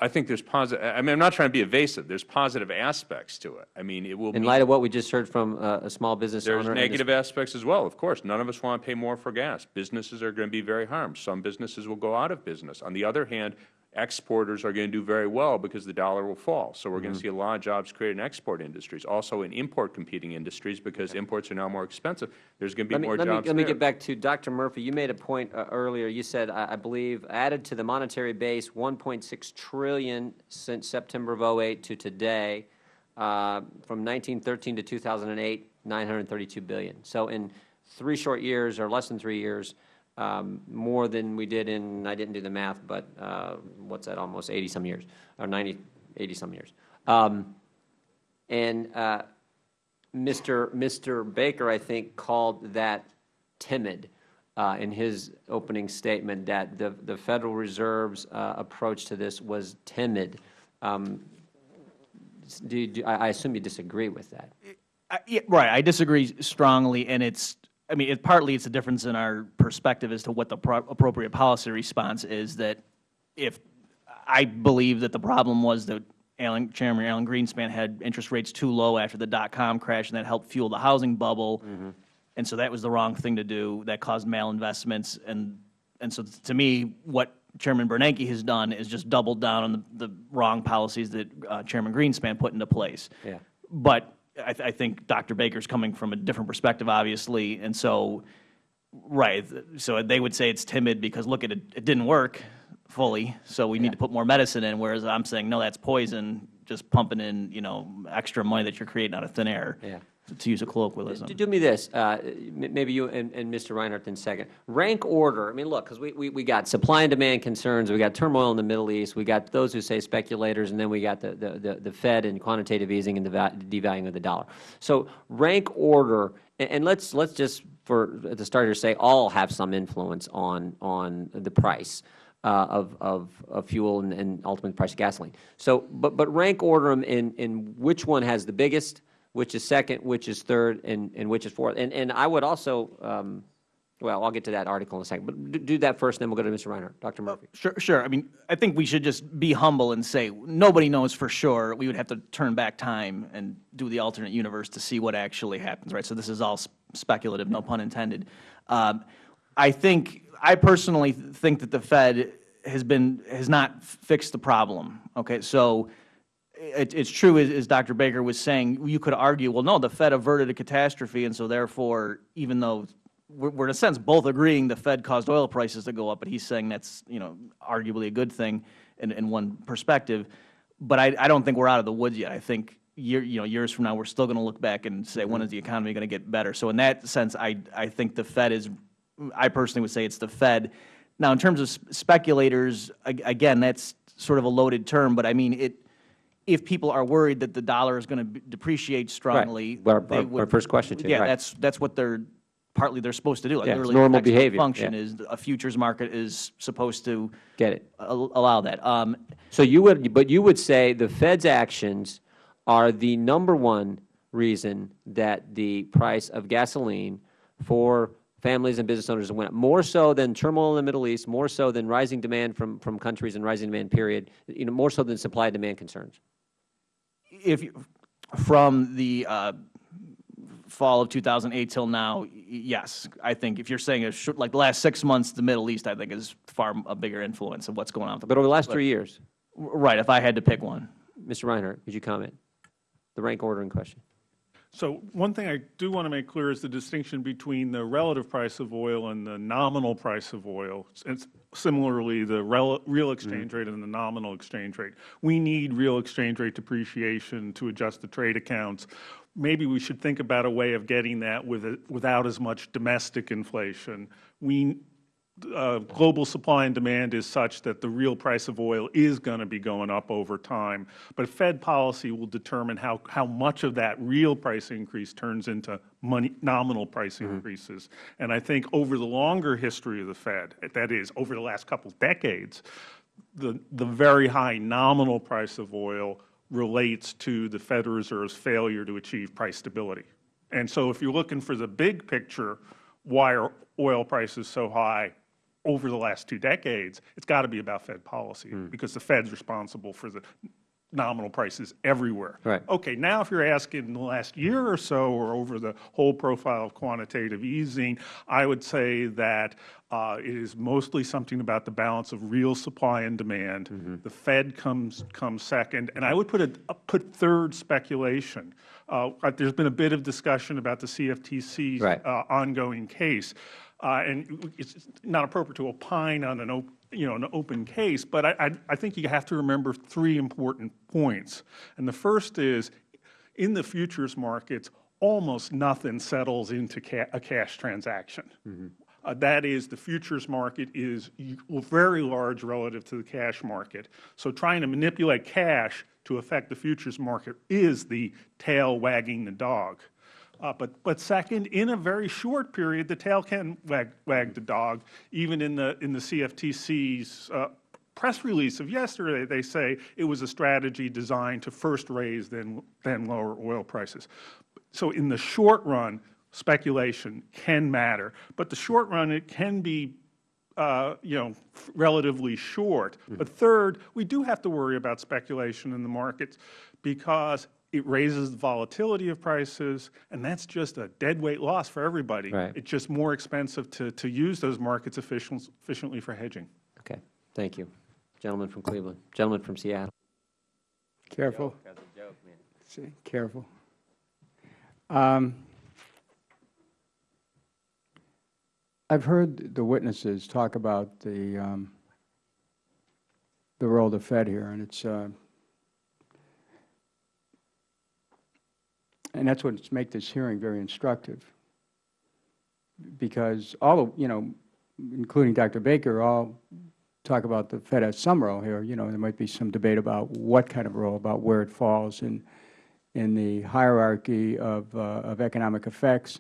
I think there's positive, I mean, I'm not trying to be evasive. There's positive aspects to it. I mean, it will In light of what we just heard from uh, a small business owner? There's and negative aspects as well, of course. None of us want to pay more for gas. Businesses are going to be very harmed. Some businesses will go out of business. On the other hand, exporters are going to do very well because the dollar will fall. So we're going Mm-hmm. to see a lot of jobs created in export industries, also in import competing industries because imports are now more expensive. There's going to Let be me, more let me, jobs let me get back to Dr. Murphy. You made a point uh, earlier. You said, I, I believe, added to the monetary base 1.6 trillion since September of '08 to today, uh, from 1913 to 2008, 932 billion. So in three short years, or less than three years, um, more than we did in, I didn't do the math, but uh, what's that, almost 80-some years, or 90, 80-some years. Um, and uh, Mr. Mr. Baker, I think, called that timid uh, in his opening statement, that the, the Federal Reserve's uh, approach to this was timid. Um, do, do, I I assume you disagree with that. I- yeah, Right, I disagree strongly, and it's, I mean, it, partly it's a difference in our perspective as to what the pro- appropriate policy response is, that if, I believe that the problem was that Alan, Chairman Alan Greenspan had interest rates too low after the dot-com crash, and that helped fuel the housing bubble, and so that was the wrong thing to do, that caused malinvestments, and, and so to me, what Chairman Bernanke has done is just doubled down on the, the wrong policies that uh, Chairman Greenspan put into place. Yeah. But I, th- I think Dr. Baker's coming from a different perspective, obviously, and so, right, so they would say it's timid because, look, at it, it didn't work fully, so we need to put more medicine in, whereas I'm saying, no, that's poison, just pumping in, you know, extra money that you're creating out of thin air, Yeah. To use a colloquialism. Do, do me this, uh, maybe you and, and Mr. Reinhart in second. Rank order, I mean, look, because we, we, we got supply and demand concerns, we got turmoil in the Middle East, we got those who say speculators, and then we got the, the, the, the Fed and quantitative easing and the devaluing of the dollar. So rank order, and, and let's, let's just, for, the start here, say all have some influence on, on the price. Uh, of, of, of fuel and, and ultimately the price of gasoline. So, but, but rank order them in, in which one has the biggest, which is second, which is third, and, and which is fourth. And, and I would also, um, well, I'll get to that article in a second, but do, do that first, then we'll go to Mr. Reinhart. Dr. Murphy. Sure, sure. I mean, I think we should just be humble and say, nobody knows for sure. We would have to turn back time and do the alternate universe to see what actually happens, right? So this is all s- speculative, no pun intended. Um, I think, I personally think that the Fed has been, has not fixed the problem, okay? So it, it's true, as, as Dr. Baker was saying, you could argue, well, no, the Fed averted a catastrophe, and so therefore, even though we're, we're in a sense both agreeing the Fed caused oil prices to go up, but he's saying that's, you know, arguably a good thing in, in one perspective. But I, I don't think we're out of the woods yet. I think year, you know, years from now, we're still going to look back and say, when is the economy going to get better? So in that sense, I, I think the Fed is, I personally would say it's the Fed. Now, in terms of speculators, ag- again, that's sort of a loaded term, but I mean, it, if people are worried that the dollar is going to depreciate strongly, Our- they our- would- our first question to you, Yeah, right. that's, that's what they're, partly they're supposed to do. Like, Yeah, literally, normal behavior, Function yeah. is, a futures market is supposed to Get it. allow that. Um, So you would, but you would say the Fed's actions are the number one reason that the price of gasoline for families and business owners went up, more so than turmoil in the Middle East, more so than rising demand from, from countries and rising demand period, you know, more so than supply and demand concerns. If, you- from the uh, fall of 2008 till now, yes. I think if you're saying, a short- like the last six months, the Middle East, I think, is far a bigger influence of what's going on. with the- But over the last three years, Right, if I had to pick one. Mr. Reinhart, could you comment? The rank ordering question. So one thing I do want to make clear is the distinction between the relative price of oil and the nominal price of oil. And similarly, the rel- real mm-hmm. exchange rate and the nominal exchange rate. We need real exchange rate depreciation to adjust the trade accounts. Maybe we should think about a way of getting that with, it- without as much domestic inflation. We, uh, global supply and demand is such that the real price of oil is going to be going up over time. But Fed policy will determine how, how much of that real price increase turns into money, nominal price increases. And I think over the longer history of the Fed, that is, over the last couple decades, the, the very high nominal price of oil relates to the Federal Reserve's failure to achieve price stability. And so if you're looking for the big picture, why are oil prices so high over the last two decades, it's got to be about Fed policy, because the Fed's responsible for the nominal prices everywhere. Right. Okay, now if you're asking in the last year or so, or over the whole profile of quantitative easing, I would say that uh, it is mostly something about the balance of real supply and demand. The Fed comes comes second, and I would put a put third speculation. Uh, there's been a bit of discussion about the CFTC's Right. uh, ongoing case, uh, and it's not appropriate to opine on an you know, an open case, but I, I, I think you have to remember three important points. And the first is, in the futures markets, almost nothing settles into ca a cash transaction. Uh, that is, the futures market is very large relative to the cash market. So trying to manipulate cash to affect the futures market is the tail wagging the dog. Uh, but, but second, in a very short period, the tail can wag, wag the dog. Even in the, in the CFTC's uh, press release of yesterday, they say it was a strategy designed to first raise, then, then lower oil prices. So in the short run, speculation can matter. But the short run, it can be uh, you know, relatively short. But third, we do have to worry about speculation in the markets because it raises the volatility of prices, and that's just a dead weight loss for everybody. Right. It's just more expensive to, to use those markets efficient, efficiently for hedging. Okay, thank you. Gentleman from Cleveland, gentleman from Seattle. Careful. See, careful. Um, I've heard the witnesses talk about the, um, the role of the Fed here, and it's, uh, and that's what makes this hearing very instructive. Because all of, you know, including Dr. Baker, all talk about the Fed has some role here. You know, there might be some debate about what kind of role, about where it falls in, in the hierarchy of, uh, of economic effects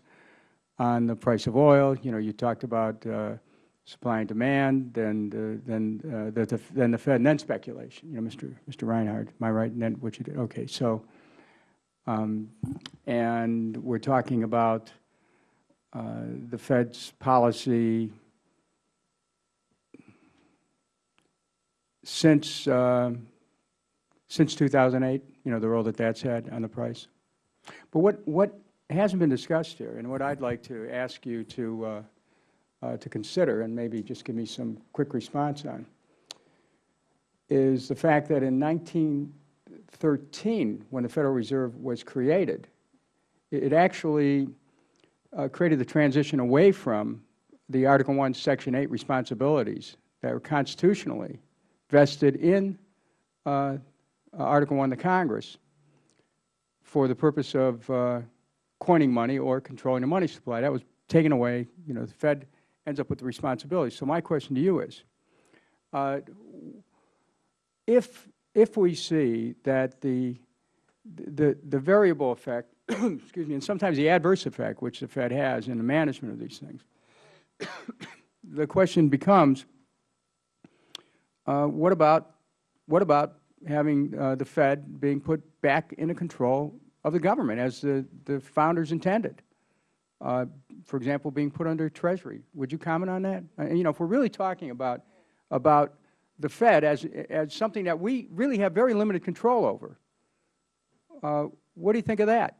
on the price of oil. You know, you talked about uh, supply and demand, then, the- then, uh, the, the, then the Fed, and then speculation. You know, Mr. Mr. Reinhart, am I right in that what you did? Okay, so, um, and we're talking about uh, the Fed's policy since, uh, since 2008, you know, the role that that's had on the price. But what, what hasn't been discussed here, and what I'd like to ask you to, uh, uh, to consider, and maybe just give me some quick response on, is the fact that in 1913, when the Federal Reserve was created, it actually uh, created the transition away from the Article 1, Section 8 responsibilities that were constitutionally vested in uh, Article 1 the Congress for the purpose of uh, coining money or controlling the money supply. That was taken away. You know, the Fed ends up with the responsibility. So my question to you is, uh, if, if we see that the, the, the variable effect, *coughs* excuse me, and sometimes the adverse effect, which the Fed has in the management of these things, *coughs* the question becomes, uh, what about, what about having uh, the Fed being put back into control of the government as the, the founders intended? Uh, for example, being put under Treasury. Would you comment on that? Uh, you know, if we're really talking about, about the Fed as, as something that we really have very limited control over, uh, what do you think of that?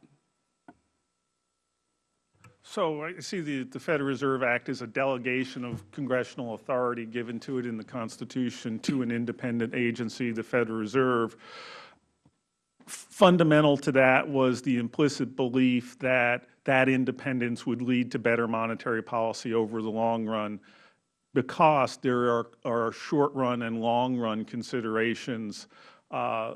So I see the, the Federal Reserve Act as a delegation of congressional authority given to it in the Constitution to an independent agency, the Federal Reserve. Fundamental to that was the implicit belief that that independence would lead to better monetary policy over the long run because there are, are short-run and long-run considerations uh,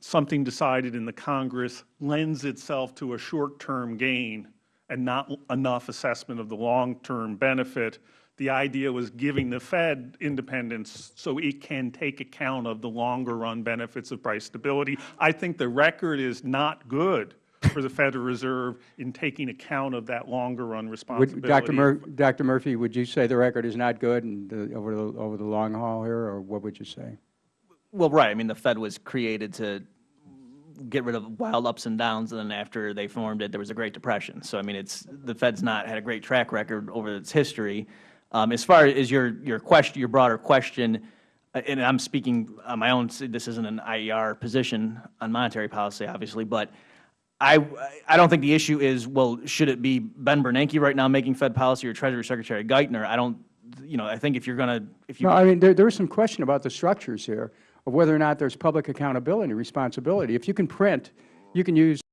something decided in the Congress lends itself to a short-term gain and not enough assessment of the long-term benefit, The idea was giving the Fed independence so it can take account of the longer-run benefits of price stability. I think the record is not good for the Federal Reserve in taking account of that longer-run Would, responsibility. Dr. Mur, Dr. Murphy, would you say the record is not good and the, over the, over the long haul here, or what would you say? Well, right, I mean, the Fed was created to get rid of wild ups and downs, and then after they formed it, there was a Great Depression. So, I mean, it's, the Fed's not had a great track record over its history. Um, as far as your, your question, your broader question, uh, and I'm speaking on my own, this isn't an IER position on monetary policy, obviously, but I, I don't think the issue is, well, should it be Ben Bernanke right now making Fed policy or Treasury Secretary Geithner? I don't, you know, I think if you're going to, if you. No, I mean, there, there is some question about the structures here of whether or not there's public accountability responsibility. If you can print, you can use